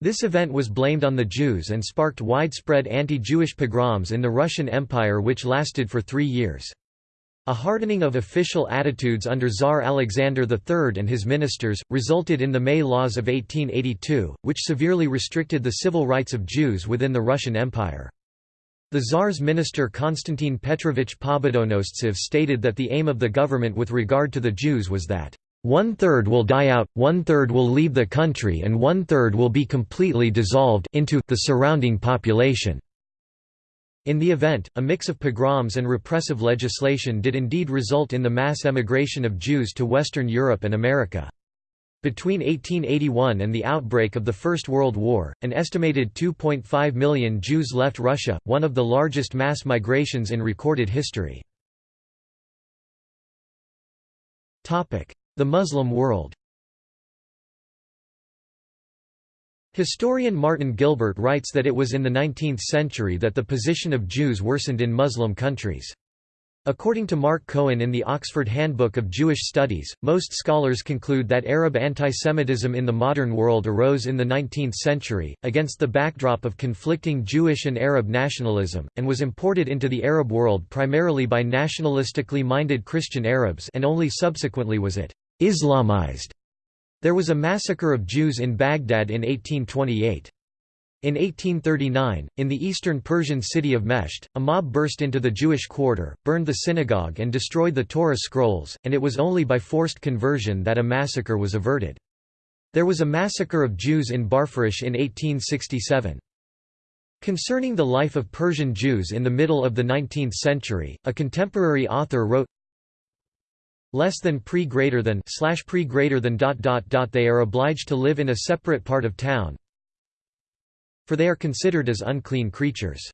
This event was blamed on the Jews and sparked widespread anti-Jewish pogroms in the Russian Empire which lasted for three years. A hardening of official attitudes under Tsar Alexander III and his ministers, resulted in the May Laws of 1882, which severely restricted the civil rights of Jews within the Russian Empire. The Tsar's minister Konstantin Petrovich Pobedonostsev stated that the aim of the government with regard to the Jews was that, "...one-third will die out, one-third will leave the country and one-third will be completely dissolved into the surrounding population." In the event, a mix of pogroms and repressive legislation did indeed result in the mass emigration of Jews to Western Europe and America. Between 1881 and the outbreak of the First World War, an estimated 2.5 million Jews left Russia, one of the largest mass migrations in recorded history. The Muslim world Historian Martin Gilbert writes that it was in the 19th century that the position of Jews worsened in Muslim countries. According to Mark Cohen in the Oxford Handbook of Jewish Studies, most scholars conclude that Arab antisemitism in the modern world arose in the 19th century, against the backdrop of conflicting Jewish and Arab nationalism, and was imported into the Arab world primarily by nationalistically minded Christian Arabs and only subsequently was it «Islamized» There was a massacre of Jews in Baghdad in 1828. In 1839, in the eastern Persian city of Mesht, a mob burst into the Jewish quarter, burned the synagogue and destroyed the Torah scrolls, and it was only by forced conversion that a massacre was averted. There was a massacre of Jews in Barfurush in 1867. Concerning the life of Persian Jews in the middle of the 19th century, a contemporary author wrote, less than pre greater than slash pre greater than dot dot dot they are obliged to live in a separate part of town for they are considered as unclean creatures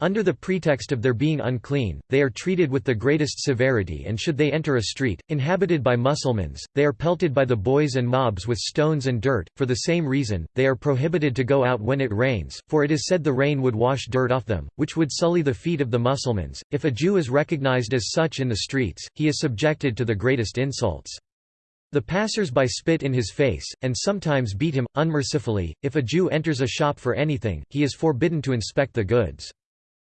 under the pretext of their being unclean, they are treated with the greatest severity and should they enter a street, inhabited by Mussulmans, they are pelted by the boys and mobs with stones and dirt, for the same reason, they are prohibited to go out when it rains, for it is said the rain would wash dirt off them, which would sully the feet of the Mussulmans. If a Jew is recognized as such in the streets, he is subjected to the greatest insults. The passers-by spit in his face, and sometimes beat him, unmercifully. If a Jew enters a shop for anything, he is forbidden to inspect the goods.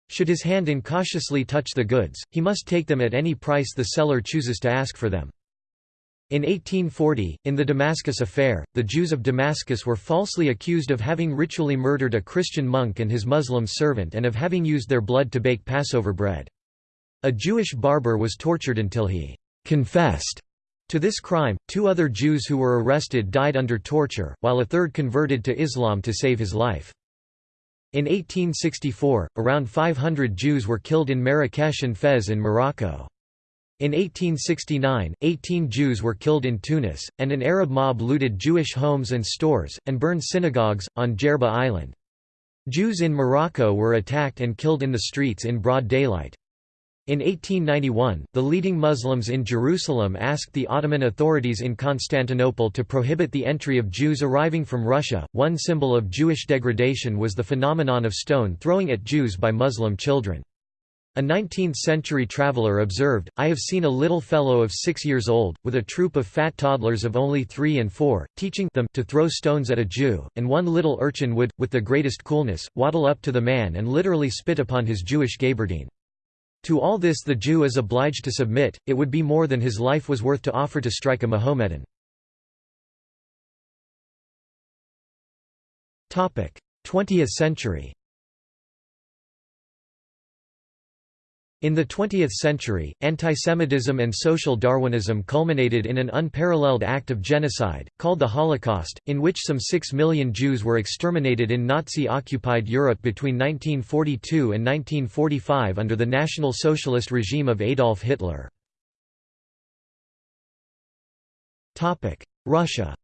Should his hand incautiously touch the goods, he must take them at any price the seller chooses to ask for them. In 1840, in the Damascus affair, the Jews of Damascus were falsely accused of having ritually murdered a Christian monk and his Muslim servant and of having used their blood to bake Passover bread. A Jewish barber was tortured until he confessed to this crime. Two other Jews who were arrested died under torture, while a third converted to Islam to save his life. In 1864, around 500 Jews were killed in Marrakesh and Fez in Morocco. In 1869, 18 Jews were killed in Tunis, and an Arab mob looted Jewish homes and stores, and burned synagogues, on Jerba Island. Jews in Morocco were attacked and killed in the streets in broad daylight. In 1891, the leading Muslims in Jerusalem asked the Ottoman authorities in Constantinople to prohibit the entry of Jews arriving from Russia. One symbol of Jewish degradation was the phenomenon of stone throwing at Jews by Muslim children. A 19th-century traveler observed, I have seen a little fellow of six years old, with a troop of fat toddlers of only three and four, teaching them to throw stones at a Jew, and one little urchin would, with the greatest coolness, waddle up to the man and literally spit upon his Jewish gaberdine. To all this the Jew is obliged to submit, it would be more than his life was worth to offer to strike a Mohammedan. 20th century In the 20th century, antisemitism and social Darwinism culminated in an unparalleled act of genocide, called the Holocaust, in which some six million Jews were exterminated in Nazi-occupied Europe between 1942 and 1945 under the National Socialist regime of Adolf Hitler. Russia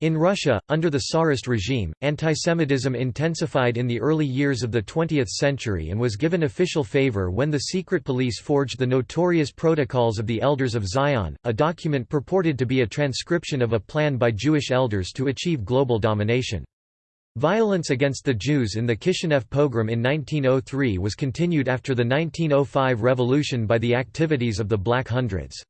In Russia, under the Tsarist regime, antisemitism intensified in the early years of the 20th century and was given official favor when the secret police forged the notorious Protocols of the Elders of Zion, a document purported to be a transcription of a plan by Jewish elders to achieve global domination. Violence against the Jews in the Kishinev pogrom in 1903 was continued after the 1905 revolution by the activities of the Black Hundreds.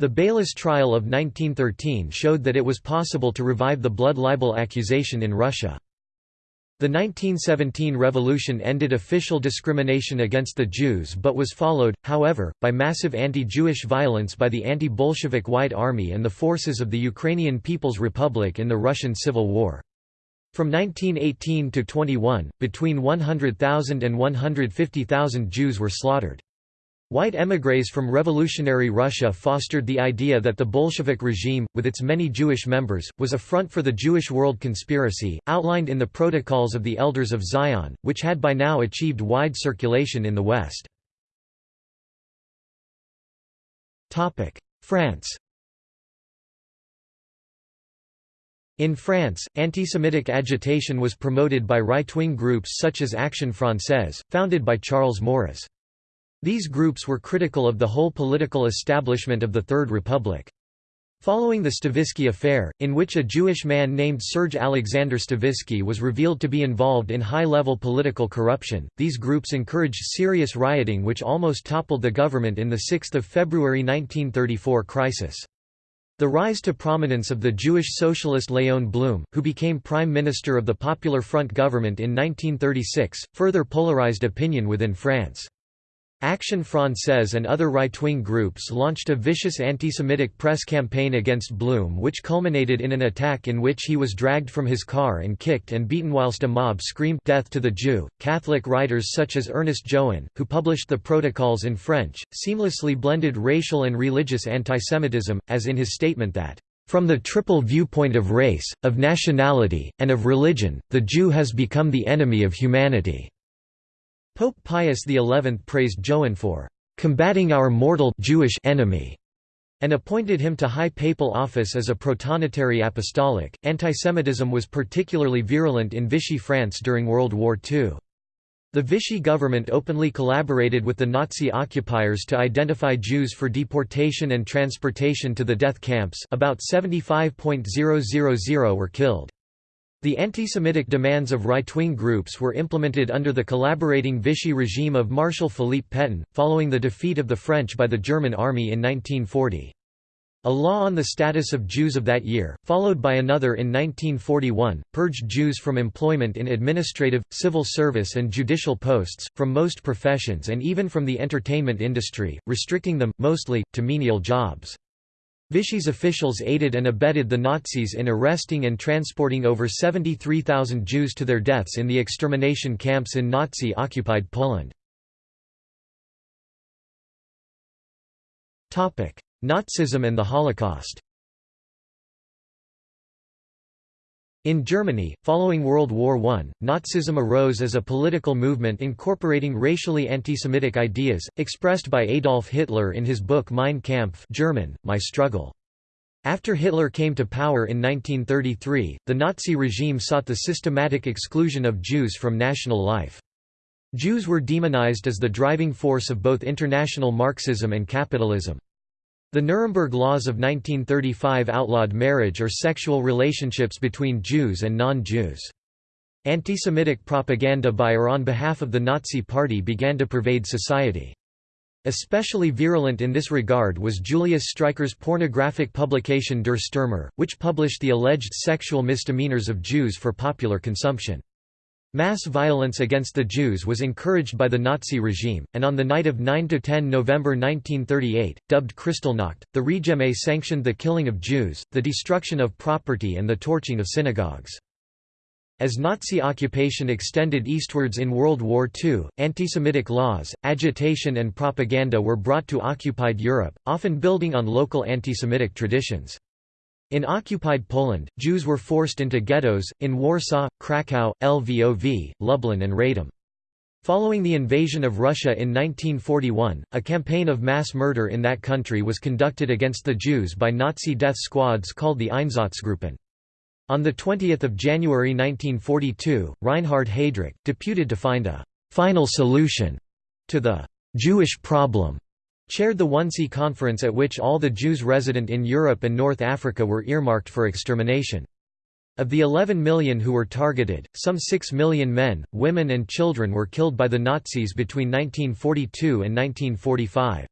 The Beilis trial of 1913 showed that it was possible to revive the blood libel accusation in Russia. The 1917 revolution ended official discrimination against the Jews but was followed, however, by massive anti-Jewish violence by the anti-Bolshevik White Army and the forces of the Ukrainian People's Republic in the Russian Civil War. From 1918 to 21, between 100,000 and 150,000 Jews were slaughtered. White émigrés from revolutionary Russia fostered the idea that the Bolshevik regime, with its many Jewish members, was a front for the Jewish world conspiracy, outlined in the Protocols of the Elders of Zion, which had by now achieved wide circulation in the West. France In France, anti-Semitic agitation was promoted by right-wing groups such as Action Française, founded by Charles Maurras. These groups were critical of the whole political establishment of the Third Republic. Following the Stavisky affair, in which a Jewish man named Serge Alexander Stavisky was revealed to be involved in high-level political corruption, these groups encouraged serious rioting which almost toppled the government in the 6 February 1934 crisis. The rise to prominence of the Jewish socialist Léon Blum, who became Prime Minister of the Popular Front government in 1936, further polarized opinion within France. Action Française and other right-wing groups launched a vicious anti-Semitic press campaign against Blum which culminated in an attack in which he was dragged from his car and kicked and beaten whilst a mob screamed «Death to the Jew». Catholic writers such as Ernest Jouin, who published the Protocols in French, seamlessly blended racial and religious antisemitism, as in his statement that from the triple viewpoint of race, of nationality, and of religion, the Jew has become the enemy of humanity. Pope Pius XI praised Jouin for combating our mortal Jewish enemy and appointed him to high papal office as a protonotary apostolic. Antisemitism was particularly virulent in Vichy France during World War II. The Vichy government openly collaborated with the Nazi occupiers to identify Jews for deportation and transportation to the death camps about 75.000 were killed. The anti-Semitic demands of right-wing groups were implemented under the collaborating Vichy regime of Marshal Philippe Pétain, following the defeat of the French by the German army in 1940. A law on the status of Jews of that year, followed by another in 1941, purged Jews from employment in administrative, civil service and judicial posts, from most professions and even from the entertainment industry, restricting them, mostly, to menial jobs. Vichy's officials aided and abetted the Nazis in arresting and transporting over 73,000 Jews to their deaths in the extermination camps in Nazi-occupied Poland. Nazism and the Holocaust In Germany, following World War I, Nazism arose as a political movement incorporating racially anti-Semitic ideas, expressed by Adolf Hitler in his book Mein Kampf German, My Struggle. After Hitler came to power in 1933, the Nazi regime sought the systematic exclusion of Jews from national life. Jews were demonized as the driving force of both international Marxism and capitalism. The Nuremberg Laws of 1935 outlawed marriage or sexual relationships between Jews and non-Jews. Anti-Semitic propaganda by or on behalf of the Nazi Party began to pervade society. Especially virulent in this regard was Julius Streicher's pornographic publication Der Stürmer, which published the alleged sexual misdemeanors of Jews for popular consumption. Mass violence against the Jews was encouraged by the Nazi regime, and on the night of 9–10 November 1938, dubbed Kristallnacht, the Regime sanctioned the killing of Jews, the destruction of property and the torching of synagogues. As Nazi occupation extended eastwards in World War II, anti-Semitic laws, agitation and propaganda were brought to occupied Europe, often building on local anti-Semitic traditions. In occupied Poland, Jews were forced into ghettos, in Warsaw, Kraków, Lvov, Lublin and Radom. Following the invasion of Russia in 1941, a campaign of mass murder in that country was conducted against the Jews by Nazi death squads called the Einsatzgruppen. On 20 January 1942, Reinhard Heydrich, deputed to find a «final solution» to the «Jewish problem», chaired the Wannsee Conference at which all the Jews resident in Europe and North Africa were earmarked for extermination. Of the 11 million who were targeted, some 6 million men, women and children were killed by the Nazis between 1942 and 1945.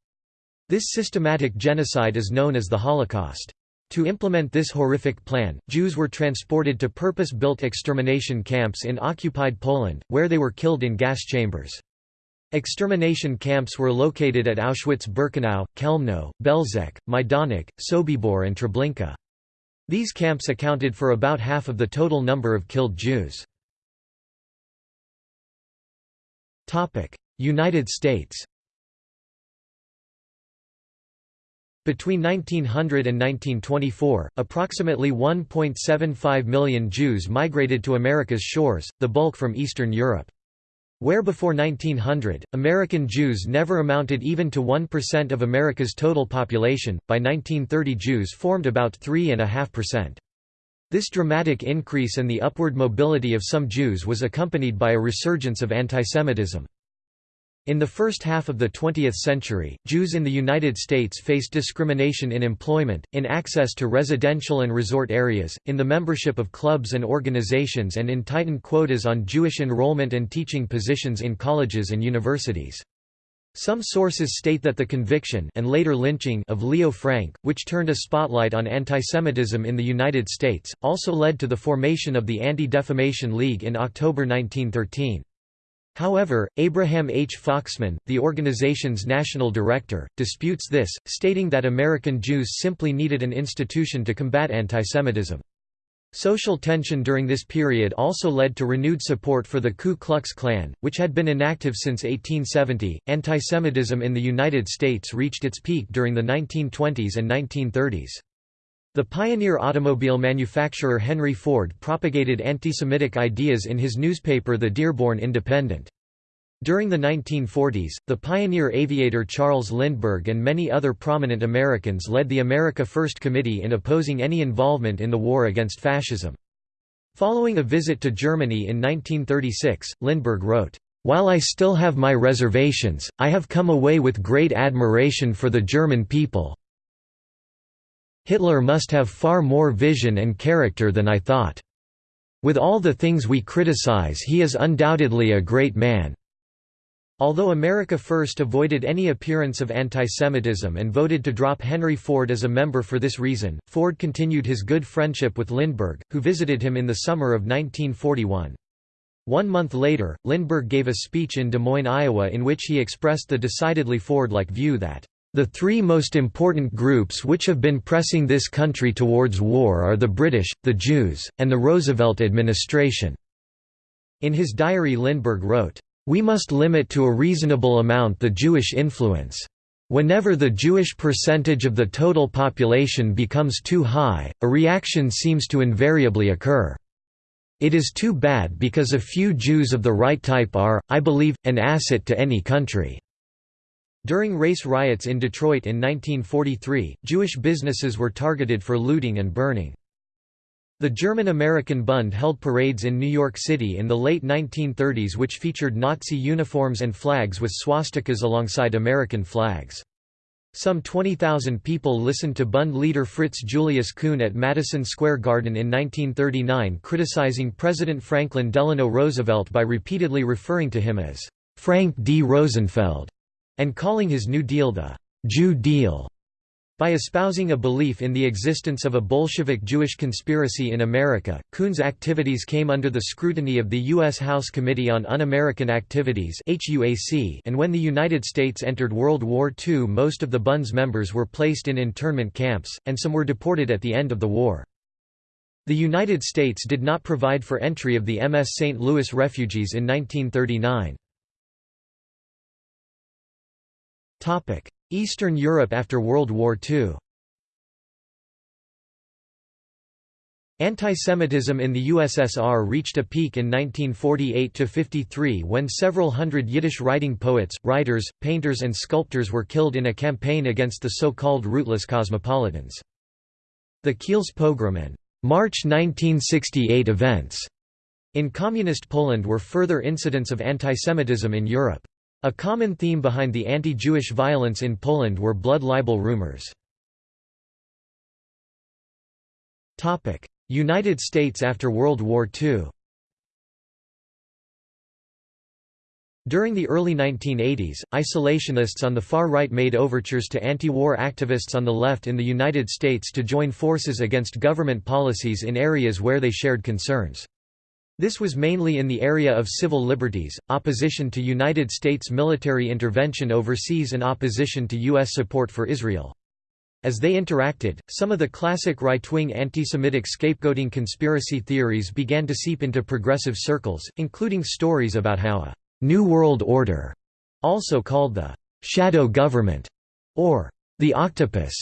This systematic genocide is known as the Holocaust. To implement this horrific plan, Jews were transported to purpose-built extermination camps in occupied Poland, where they were killed in gas chambers. Extermination camps were located at Auschwitz-Birkenau, Chełmno, Belzec, Majdanek, Sobibor and Treblinka. These camps accounted for about half of the total number of killed Jews. United States Between 1900 and 1924, approximately 1.75 million Jews migrated to America's shores, the bulk from Eastern Europe. Where before 1900, American Jews never amounted even to 1% of America's total population, by 1930 Jews formed about 3.5%. This dramatic increase and the upward mobility of some Jews was accompanied by a resurgence of antisemitism. In the first half of the 20th century, Jews in the United States faced discrimination in employment, in access to residential and resort areas, in the membership of clubs and organizations and in tightened quotas on Jewish enrollment and teaching positions in colleges and universities. Some sources state that the conviction and later lynching of Leo Frank, which turned a spotlight on antisemitism in the United States, also led to the formation of the Anti-Defamation League in October 1913. However, Abraham H. Foxman, the organization's national director, disputes this, stating that American Jews simply needed an institution to combat antisemitism. Social tension during this period also led to renewed support for the Ku Klux Klan, which had been inactive since 1870. Antisemitism in the United States reached its peak during the 1920s and 1930s. The pioneer automobile manufacturer Henry Ford propagated anti-Semitic ideas in his newspaper The Dearborn Independent. During the 1940s, the pioneer aviator Charles Lindbergh and many other prominent Americans led the America First Committee in opposing any involvement in the war against fascism. Following a visit to Germany in 1936, Lindbergh wrote, "...while I still have my reservations, I have come away with great admiration for the German people, Hitler must have far more vision and character than I thought. With all the things we criticize he is undoubtedly a great man." Although America First avoided any appearance of antisemitism and voted to drop Henry Ford as a member for this reason, Ford continued his good friendship with Lindbergh, who visited him in the summer of 1941. One month later, Lindbergh gave a speech in Des Moines, Iowa in which he expressed the decidedly Ford-like view that the three most important groups which have been pressing this country towards war are the British, the Jews, and the Roosevelt administration." In his diary Lindbergh wrote, "...we must limit to a reasonable amount the Jewish influence. Whenever the Jewish percentage of the total population becomes too high, a reaction seems to invariably occur. It is too bad because a few Jews of the right type are, I believe, an asset to any country." During race riots in Detroit in 1943, Jewish businesses were targeted for looting and burning. The German-American Bund held parades in New York City in the late 1930s which featured Nazi uniforms and flags with swastikas alongside American flags. Some 20,000 people listened to Bund leader Fritz Julius Kühn at Madison Square Garden in 1939 criticizing President Franklin Delano Roosevelt by repeatedly referring to him as Frank D. Rosenfeld and calling his New Deal the Jew Deal. By espousing a belief in the existence of a Bolshevik Jewish conspiracy in America, Kühn's activities came under the scrutiny of the U.S. House Committee on Un-American Activities and when the United States entered World War II most of the Bund's members were placed in internment camps, and some were deported at the end of the war. The United States did not provide for entry of the MS St. Louis refugees in 1939. Eastern Europe after World War II Antisemitism in the USSR reached a peak in 1948–53 when several hundred Yiddish-writing poets, writers, painters and sculptors were killed in a campaign against the so-called rootless cosmopolitans. The Kielce pogrom and March 1968 events in Communist Poland were further incidents of antisemitism in Europe. A common theme behind the anti-Jewish violence in Poland were blood libel rumors. United States after World War II During the early 1980s, isolationists on the far right made overtures to anti-war activists on the left in the United States to join forces against government policies in areas where they shared concerns. This was mainly in the area of civil liberties, opposition to United States military intervention overseas and opposition to U.S. support for Israel. As they interacted, some of the classic right-wing anti-Semitic scapegoating conspiracy theories began to seep into progressive circles, including stories about how a «New World Order», also called the «shadow government» or «the octopus»,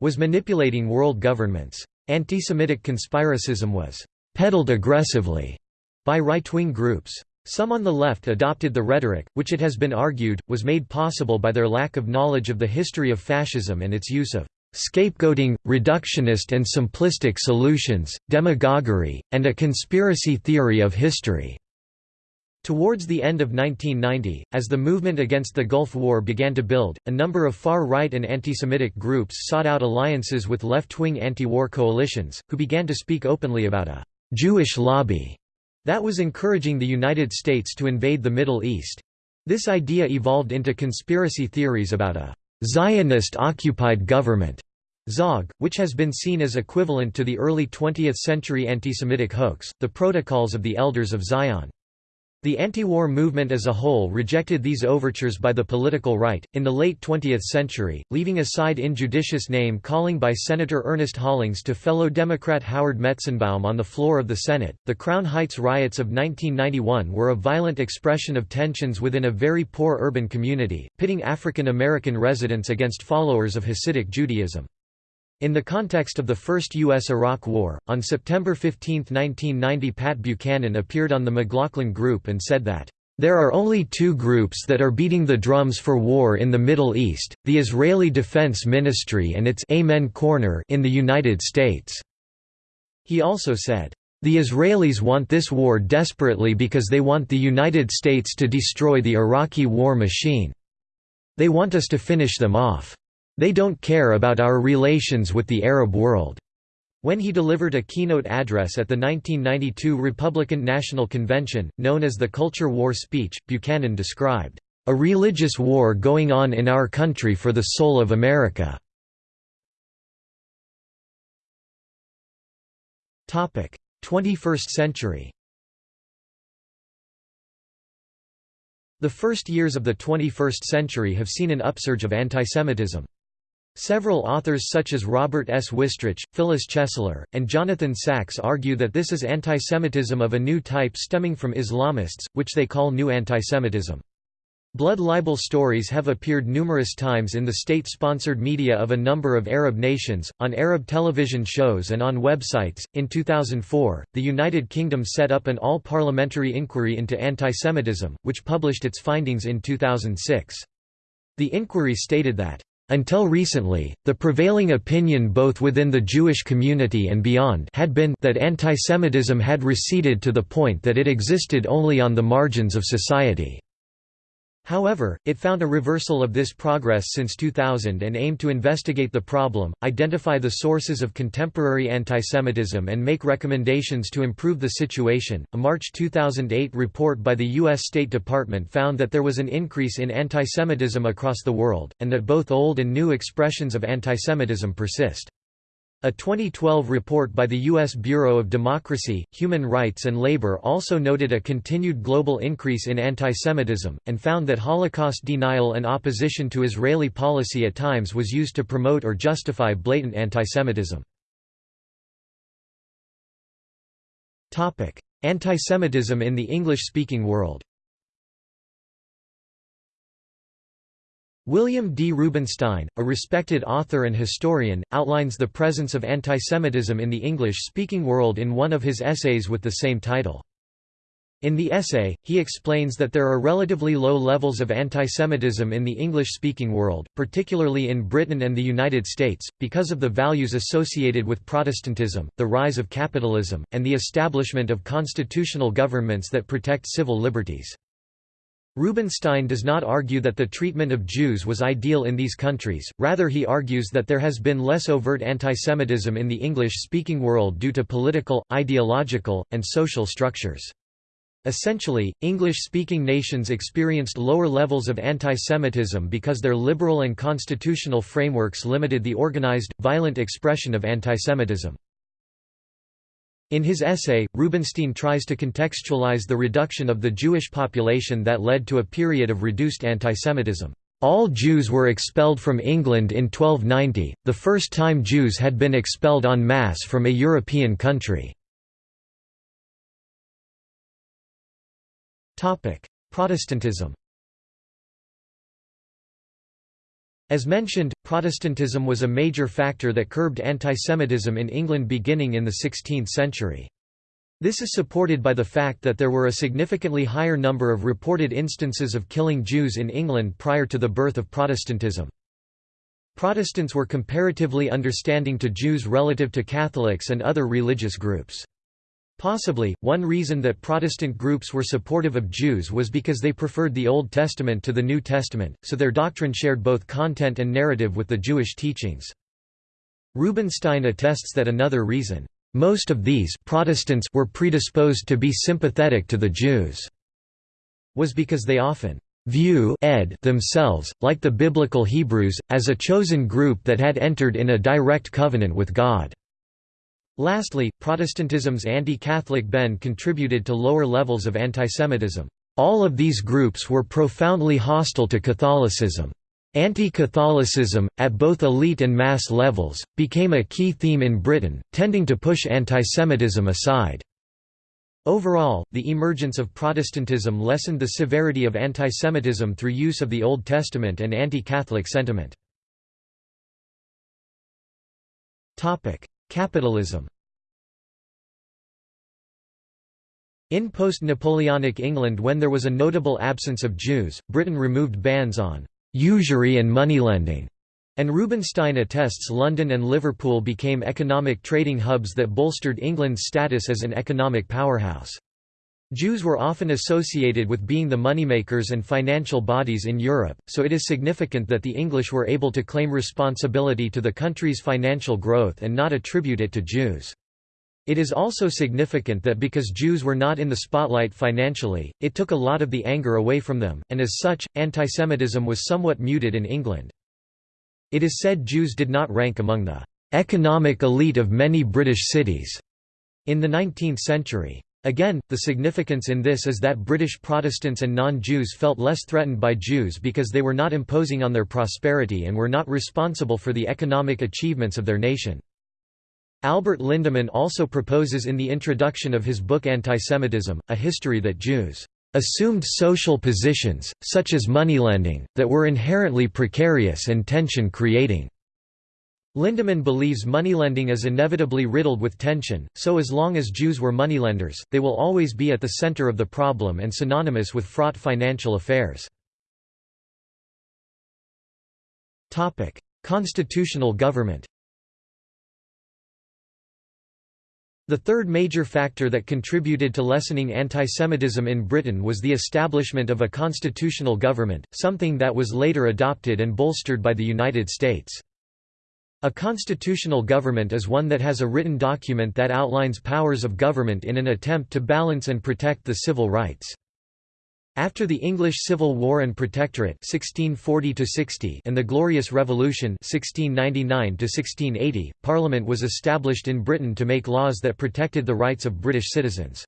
was manipulating world governments. Anti-Semitic conspiracism was «peddled aggressively» by right-wing groups. Some on the left adopted the rhetoric, which it has been argued, was made possible by their lack of knowledge of the history of fascism and its use of scapegoating, reductionist and simplistic solutions, demagoguery, and a conspiracy theory of history. Towards the end of 1990, as the movement against the Gulf War began to build, a number of far-right and anti-Semitic groups sought out alliances with left-wing anti-war coalitions, who began to speak openly about a «Jewish lobby» That was encouraging the United States to invade the Middle East. This idea evolved into conspiracy theories about a Zionist-occupied government, ZOG, which has been seen as equivalent to the early 20th-century anti-Semitic hoax, the Protocols of the Elders of Zion. The anti-war movement as a whole rejected these overtures by the political right. In the late 20th century, leaving aside injudicious name calling by Senator Ernest Hollings to fellow Democrat Howard Metzenbaum on the floor of the Senate, the Crown Heights riots of 1991 were a violent expression of tensions within a very poor urban community, pitting African American residents against followers of Hasidic Judaism. In the context of the First U.S.-Iraq War, on September 15, 1990 Pat Buchanan appeared on the McLaughlin Group and said that, "...there are only two groups that are beating the drums for war in the Middle East, the Israeli Defense Ministry and its Amen Corner in the United States." He also said, "...the Israelis want this war desperately because they want the United States to destroy the Iraqi war machine. They want us to finish them off." They don't care about our relations with the Arab world." When he delivered a keynote address at the 1992 Republican National Convention, known as the Culture War speech, Buchanan described, "...a religious war going on in our country for the soul of America." Topic: 21st century The first years of the 21st century have seen an upsurge of antisemitism. Several authors such as Robert S. Wistrich, Phyllis Chesler, and Jonathan Sacks argue that this is antisemitism of a new type stemming from Islamists, which they call New Antisemitism. Blood libel stories have appeared numerous times in the state-sponsored media of a number of Arab nations, on Arab television shows and on websites. In 2004, the United Kingdom set up an all-parliamentary inquiry into antisemitism, which published its findings in 2006. The inquiry stated that until recently, the prevailing opinion both within the Jewish community and beyond had been that antisemitism had receded to the point that it existed only on the margins of society. However, it found a reversal of this progress since 2000 and aimed to investigate the problem, identify the sources of contemporary antisemitism, and make recommendations to improve the situation. A March 2008 report by the U.S. State Department found that there was an increase in antisemitism across the world, and that both old and new expressions of antisemitism persist. A 2012 report by the U.S. Bureau of Democracy, Human Rights and Labor also noted a continued global increase in antisemitism, and found that Holocaust denial and opposition to Israeli policy at times was used to promote or justify blatant antisemitism. Antisemitism in the English-speaking world William D. Rubinstein, a respected author and historian, outlines the presence of antisemitism in the English-speaking world in one of his essays with the same title. In the essay, he explains that there are relatively low levels of antisemitism in the English-speaking world, particularly in Britain and the United States, because of the values associated with Protestantism, the rise of capitalism, and the establishment of constitutional governments that protect civil liberties. Rubinstein does not argue that the treatment of Jews was ideal in these countries, rather he argues that there has been less overt antisemitism in the English-speaking world due to political, ideological, and social structures. Essentially, English-speaking nations experienced lower levels of antisemitism because their liberal and constitutional frameworks limited the organized, violent expression of antisemitism. In his essay, Rubinstein tries to contextualize the reduction of the Jewish population that led to a period of reduced antisemitism. All Jews were expelled from England in 1290, the first time Jews had been expelled en masse from a European country. Protestantism As mentioned, Protestantism was a major factor that curbed antisemitism in England beginning in the 16th century. This is supported by the fact that there were a significantly higher number of reported instances of killing Jews in England prior to the birth of Protestantism. Protestants were comparatively understanding to Jews relative to Catholics and other religious groups. Possibly, one reason that Protestant groups were supportive of Jews was because they preferred the Old Testament to the New Testament, so their doctrine shared both content and narrative with the Jewish teachings. Rubinstein attests that another reason, "...most of these Protestants were predisposed to be sympathetic to the Jews," was because they often view ed themselves, like the biblical Hebrews, as a chosen group that had entered in a direct covenant with God. Lastly, Protestantism's anti-Catholic bend contributed to lower levels of antisemitism. All of these groups were profoundly hostile to Catholicism. Anti-Catholicism, at both elite and mass levels, became a key theme in Britain, tending to push antisemitism aside. Overall, the emergence of Protestantism lessened the severity of antisemitism through use of the Old Testament and anti-Catholic sentiment. Capitalism In post-Napoleonic England when there was a notable absence of Jews, Britain removed bans on «usury and moneylending», and Rubinstein attests London and Liverpool became economic trading hubs that bolstered England's status as an economic powerhouse. Jews were often associated with being the moneymakers and financial bodies in Europe, so it is significant that the English were able to claim responsibility to the country's financial growth and not attribute it to Jews. It is also significant that because Jews were not in the spotlight financially, it took a lot of the anger away from them, and as such, antisemitism was somewhat muted in England. It is said Jews did not rank among the economic elite of many British cities in the 19th century. Again, the significance in this is that British Protestants and non-Jews felt less threatened by Jews because they were not imposing on their prosperity and were not responsible for the economic achievements of their nation. Albert Lindemann also proposes in the introduction of his book Antisemitism, a history that Jews assumed social positions, such as moneylending, that were inherently precarious and tension-creating. Lindemann believes moneylending is inevitably riddled with tension, so as long as Jews were moneylenders, they will always be at the center of the problem and synonymous with fraught financial affairs. Constitutional government The third major factor that contributed to lessening antisemitism in Britain was the establishment of a constitutional government, something that was later adopted and bolstered by the United States. A constitutional government is one that has a written document that outlines powers of government in an attempt to balance and protect the civil rights. After the English Civil War and Protectorate 1640 and the Glorious Revolution 1699 Parliament was established in Britain to make laws that protected the rights of British citizens.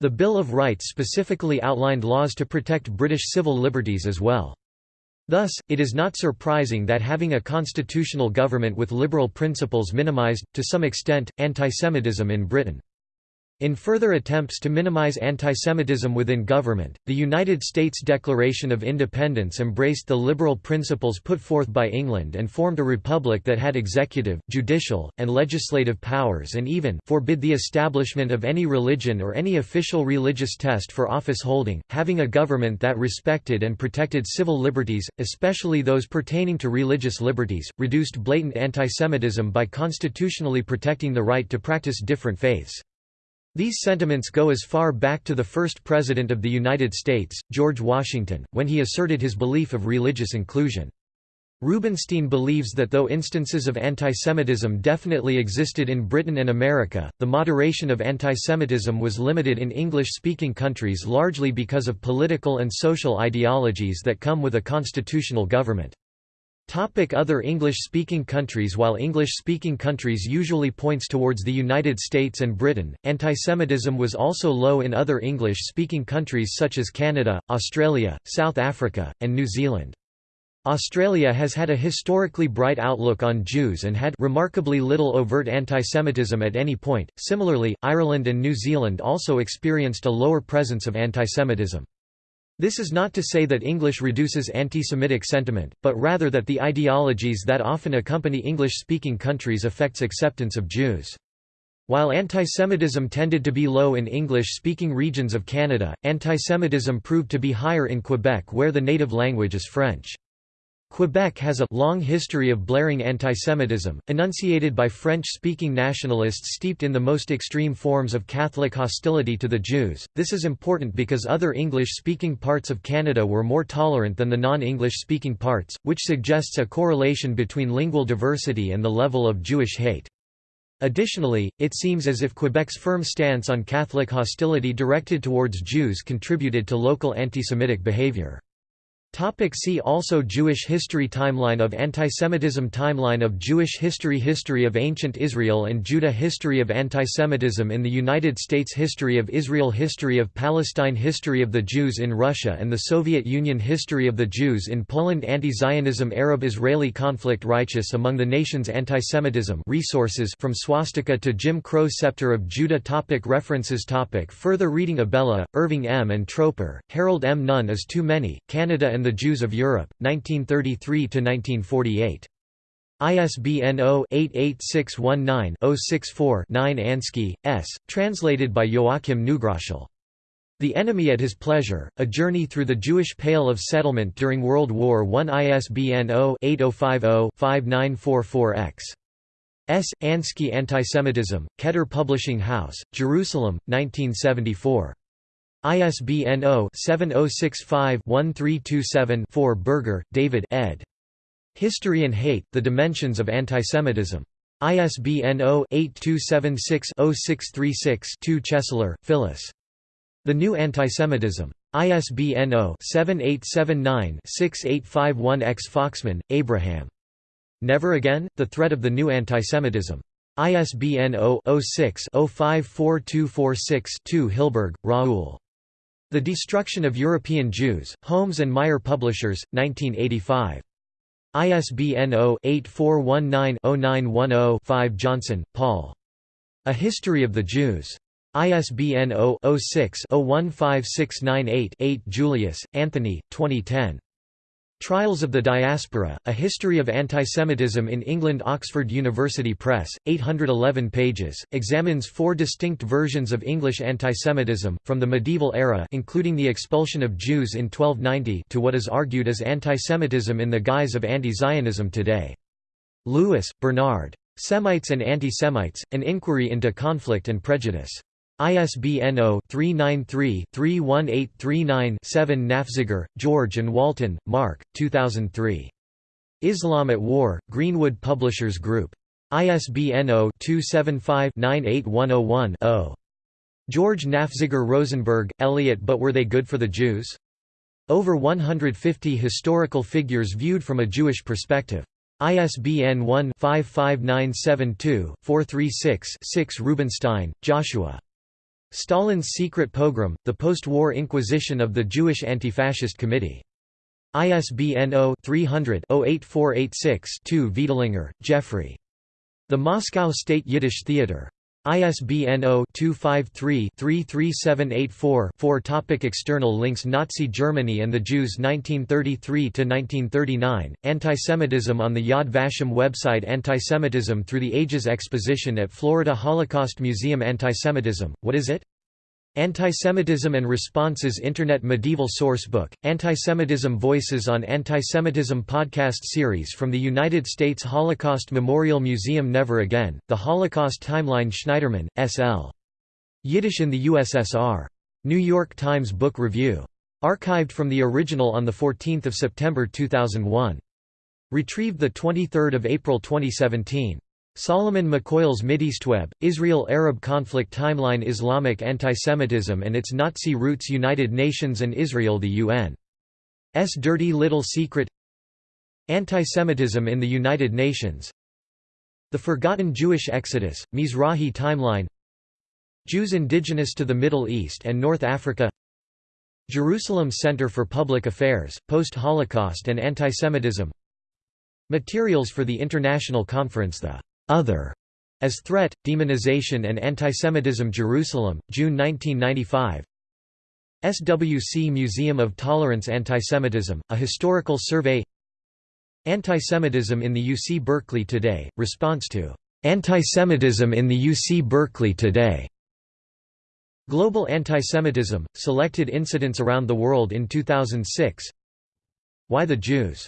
The Bill of Rights specifically outlined laws to protect British civil liberties as well. Thus, it is not surprising that having a constitutional government with liberal principles minimized, to some extent, antisemitism in Britain. In further attempts to minimize antisemitism within government, the United States Declaration of Independence embraced the liberal principles put forth by England and formed a republic that had executive, judicial, and legislative powers and even forbid the establishment of any religion or any official religious test for office holding, having a government that respected and protected civil liberties, especially those pertaining to religious liberties, reduced blatant antisemitism by constitutionally protecting the right to practice different faiths. These sentiments go as far back to the first President of the United States, George Washington, when he asserted his belief of religious inclusion. Rubinstein believes that though instances of antisemitism definitely existed in Britain and America, the moderation of antisemitism was limited in English-speaking countries largely because of political and social ideologies that come with a constitutional government. Topic other English-speaking countries While English-speaking countries usually points towards the United States and Britain, antisemitism was also low in other English-speaking countries such as Canada, Australia, South Africa, and New Zealand. Australia has had a historically bright outlook on Jews and had remarkably little overt antisemitism at any point. Similarly, Ireland and New Zealand also experienced a lower presence of antisemitism. This is not to say that English reduces anti-Semitic sentiment, but rather that the ideologies that often accompany English-speaking countries affects acceptance of Jews. While antisemitism tended to be low in English-speaking regions of Canada, antisemitism proved to be higher in Quebec where the native language is French. Quebec has a long history of blaring antisemitism, enunciated by French-speaking nationalists steeped in the most extreme forms of Catholic hostility to the Jews. This is important because other English-speaking parts of Canada were more tolerant than the non-English-speaking parts, which suggests a correlation between lingual diversity and the level of Jewish hate. Additionally, it seems as if Quebec's firm stance on Catholic hostility directed towards Jews contributed to local anti-Semitic behavior. Topic see also Jewish history Timeline of antisemitism Timeline of Jewish history History of ancient Israel and Judah History of antisemitism in the United States History of Israel History of Palestine History of the Jews in Russia and the Soviet Union History of the Jews in Poland Anti-Zionism Arab-Israeli conflict Righteous among the nations Antisemitism resources from swastika to Jim Crow Scepter of Judah topic References topic Further reading Abella, Irving M. and Troper, Harold M. None is Too Many, Canada and the Jews of Europe, 1933–1948. ISBN 0-88619-064-9 Ansky, S., translated by Joachim Neugroschel. The Enemy at His Pleasure, A Journey Through the Jewish Pale of Settlement During World War I ISBN 0-8050-5944-X. S. Ansky Antisemitism, Keter Publishing House, Jerusalem, 1974. ISBN 0-7065-1327-4 Berger, David ed. History and Hate, The Dimensions of Antisemitism. ISBN 0-8276-0636-2 Chesler, Phyllis. The New Antisemitism. ISBN 0-7879-6851-X Foxman, Abraham. Never Again? The Threat of the New Antisemitism. ISBN 0-06-054246-2 Hilberg, Raoul. The Destruction of European Jews, Holmes and Meier Publishers, 1985. ISBN 0-8419-0910-5 Johnson, Paul. A History of the Jews. ISBN 0-06-015698-8 Julius, Anthony, 2010. Trials of the Diaspora, A History of Antisemitism in England Oxford University Press, 811 pages, examines four distinct versions of English antisemitism, from the medieval era including the expulsion of Jews in 1290 to what is argued as antisemitism in the guise of anti-Zionism today. Lewis, Bernard. Semites and Anti-Semites, An Inquiry into Conflict and Prejudice. ISBN 0-393-31839-7 Nafziger, George and Walton, Mark, 2003. Islam at War, Greenwood Publishers Group. ISBN 0-275-98101-0. George Nafziger Rosenberg, Elliot But Were They Good for the Jews? Over 150 historical figures viewed from a Jewish perspective. ISBN 1-55972-436-6 Rubenstein, Joshua. Stalin's Secret Pogrom, The Post-War Inquisition of the Jewish Anti-Fascist Committee. ISBN 0-300-08486-2 Veidlinger, Jeffrey. The Moscow State Yiddish Theater. ISBN 0-253-33784-4 Topic External links Nazi Germany and the Jews 1933–1939, Antisemitism on the Yad Vashem website. Antisemitism Through the Ages Exposition at Florida Holocaust Museum. Antisemitism, What is it? Antisemitism and Responses Internet Medieval Sourcebook, Antisemitism Voices on Antisemitism podcast series from the United States Holocaust Memorial Museum Never Again, The Holocaust Timeline Schneiderman, S.L. Yiddish in the USSR. New York Times Book Review. Archived from the original on 14 September 2001. Retrieved 23 April 2017. Solomon McCoyle's Mideastweb, Israel-Arab conflict timeline Islamic antisemitism and its Nazi roots United Nations and Israel The UN's Dirty Little Secret Antisemitism in the United Nations The Forgotten Jewish Exodus, Mizrahi timeline Jews indigenous to the Middle East and North Africa Jerusalem Center for Public Affairs, Post-Holocaust and Antisemitism Materials for the International Conference The other as Threat, Demonization and Antisemitism Jerusalem, June 1995 SWC Museum of Tolerance Antisemitism, a historical survey. Antisemitism in the UC Berkeley Today, response to Antisemitism in the UC Berkeley Today. Global Antisemitism, Selected Incidents Around the World in 2006 Why the Jews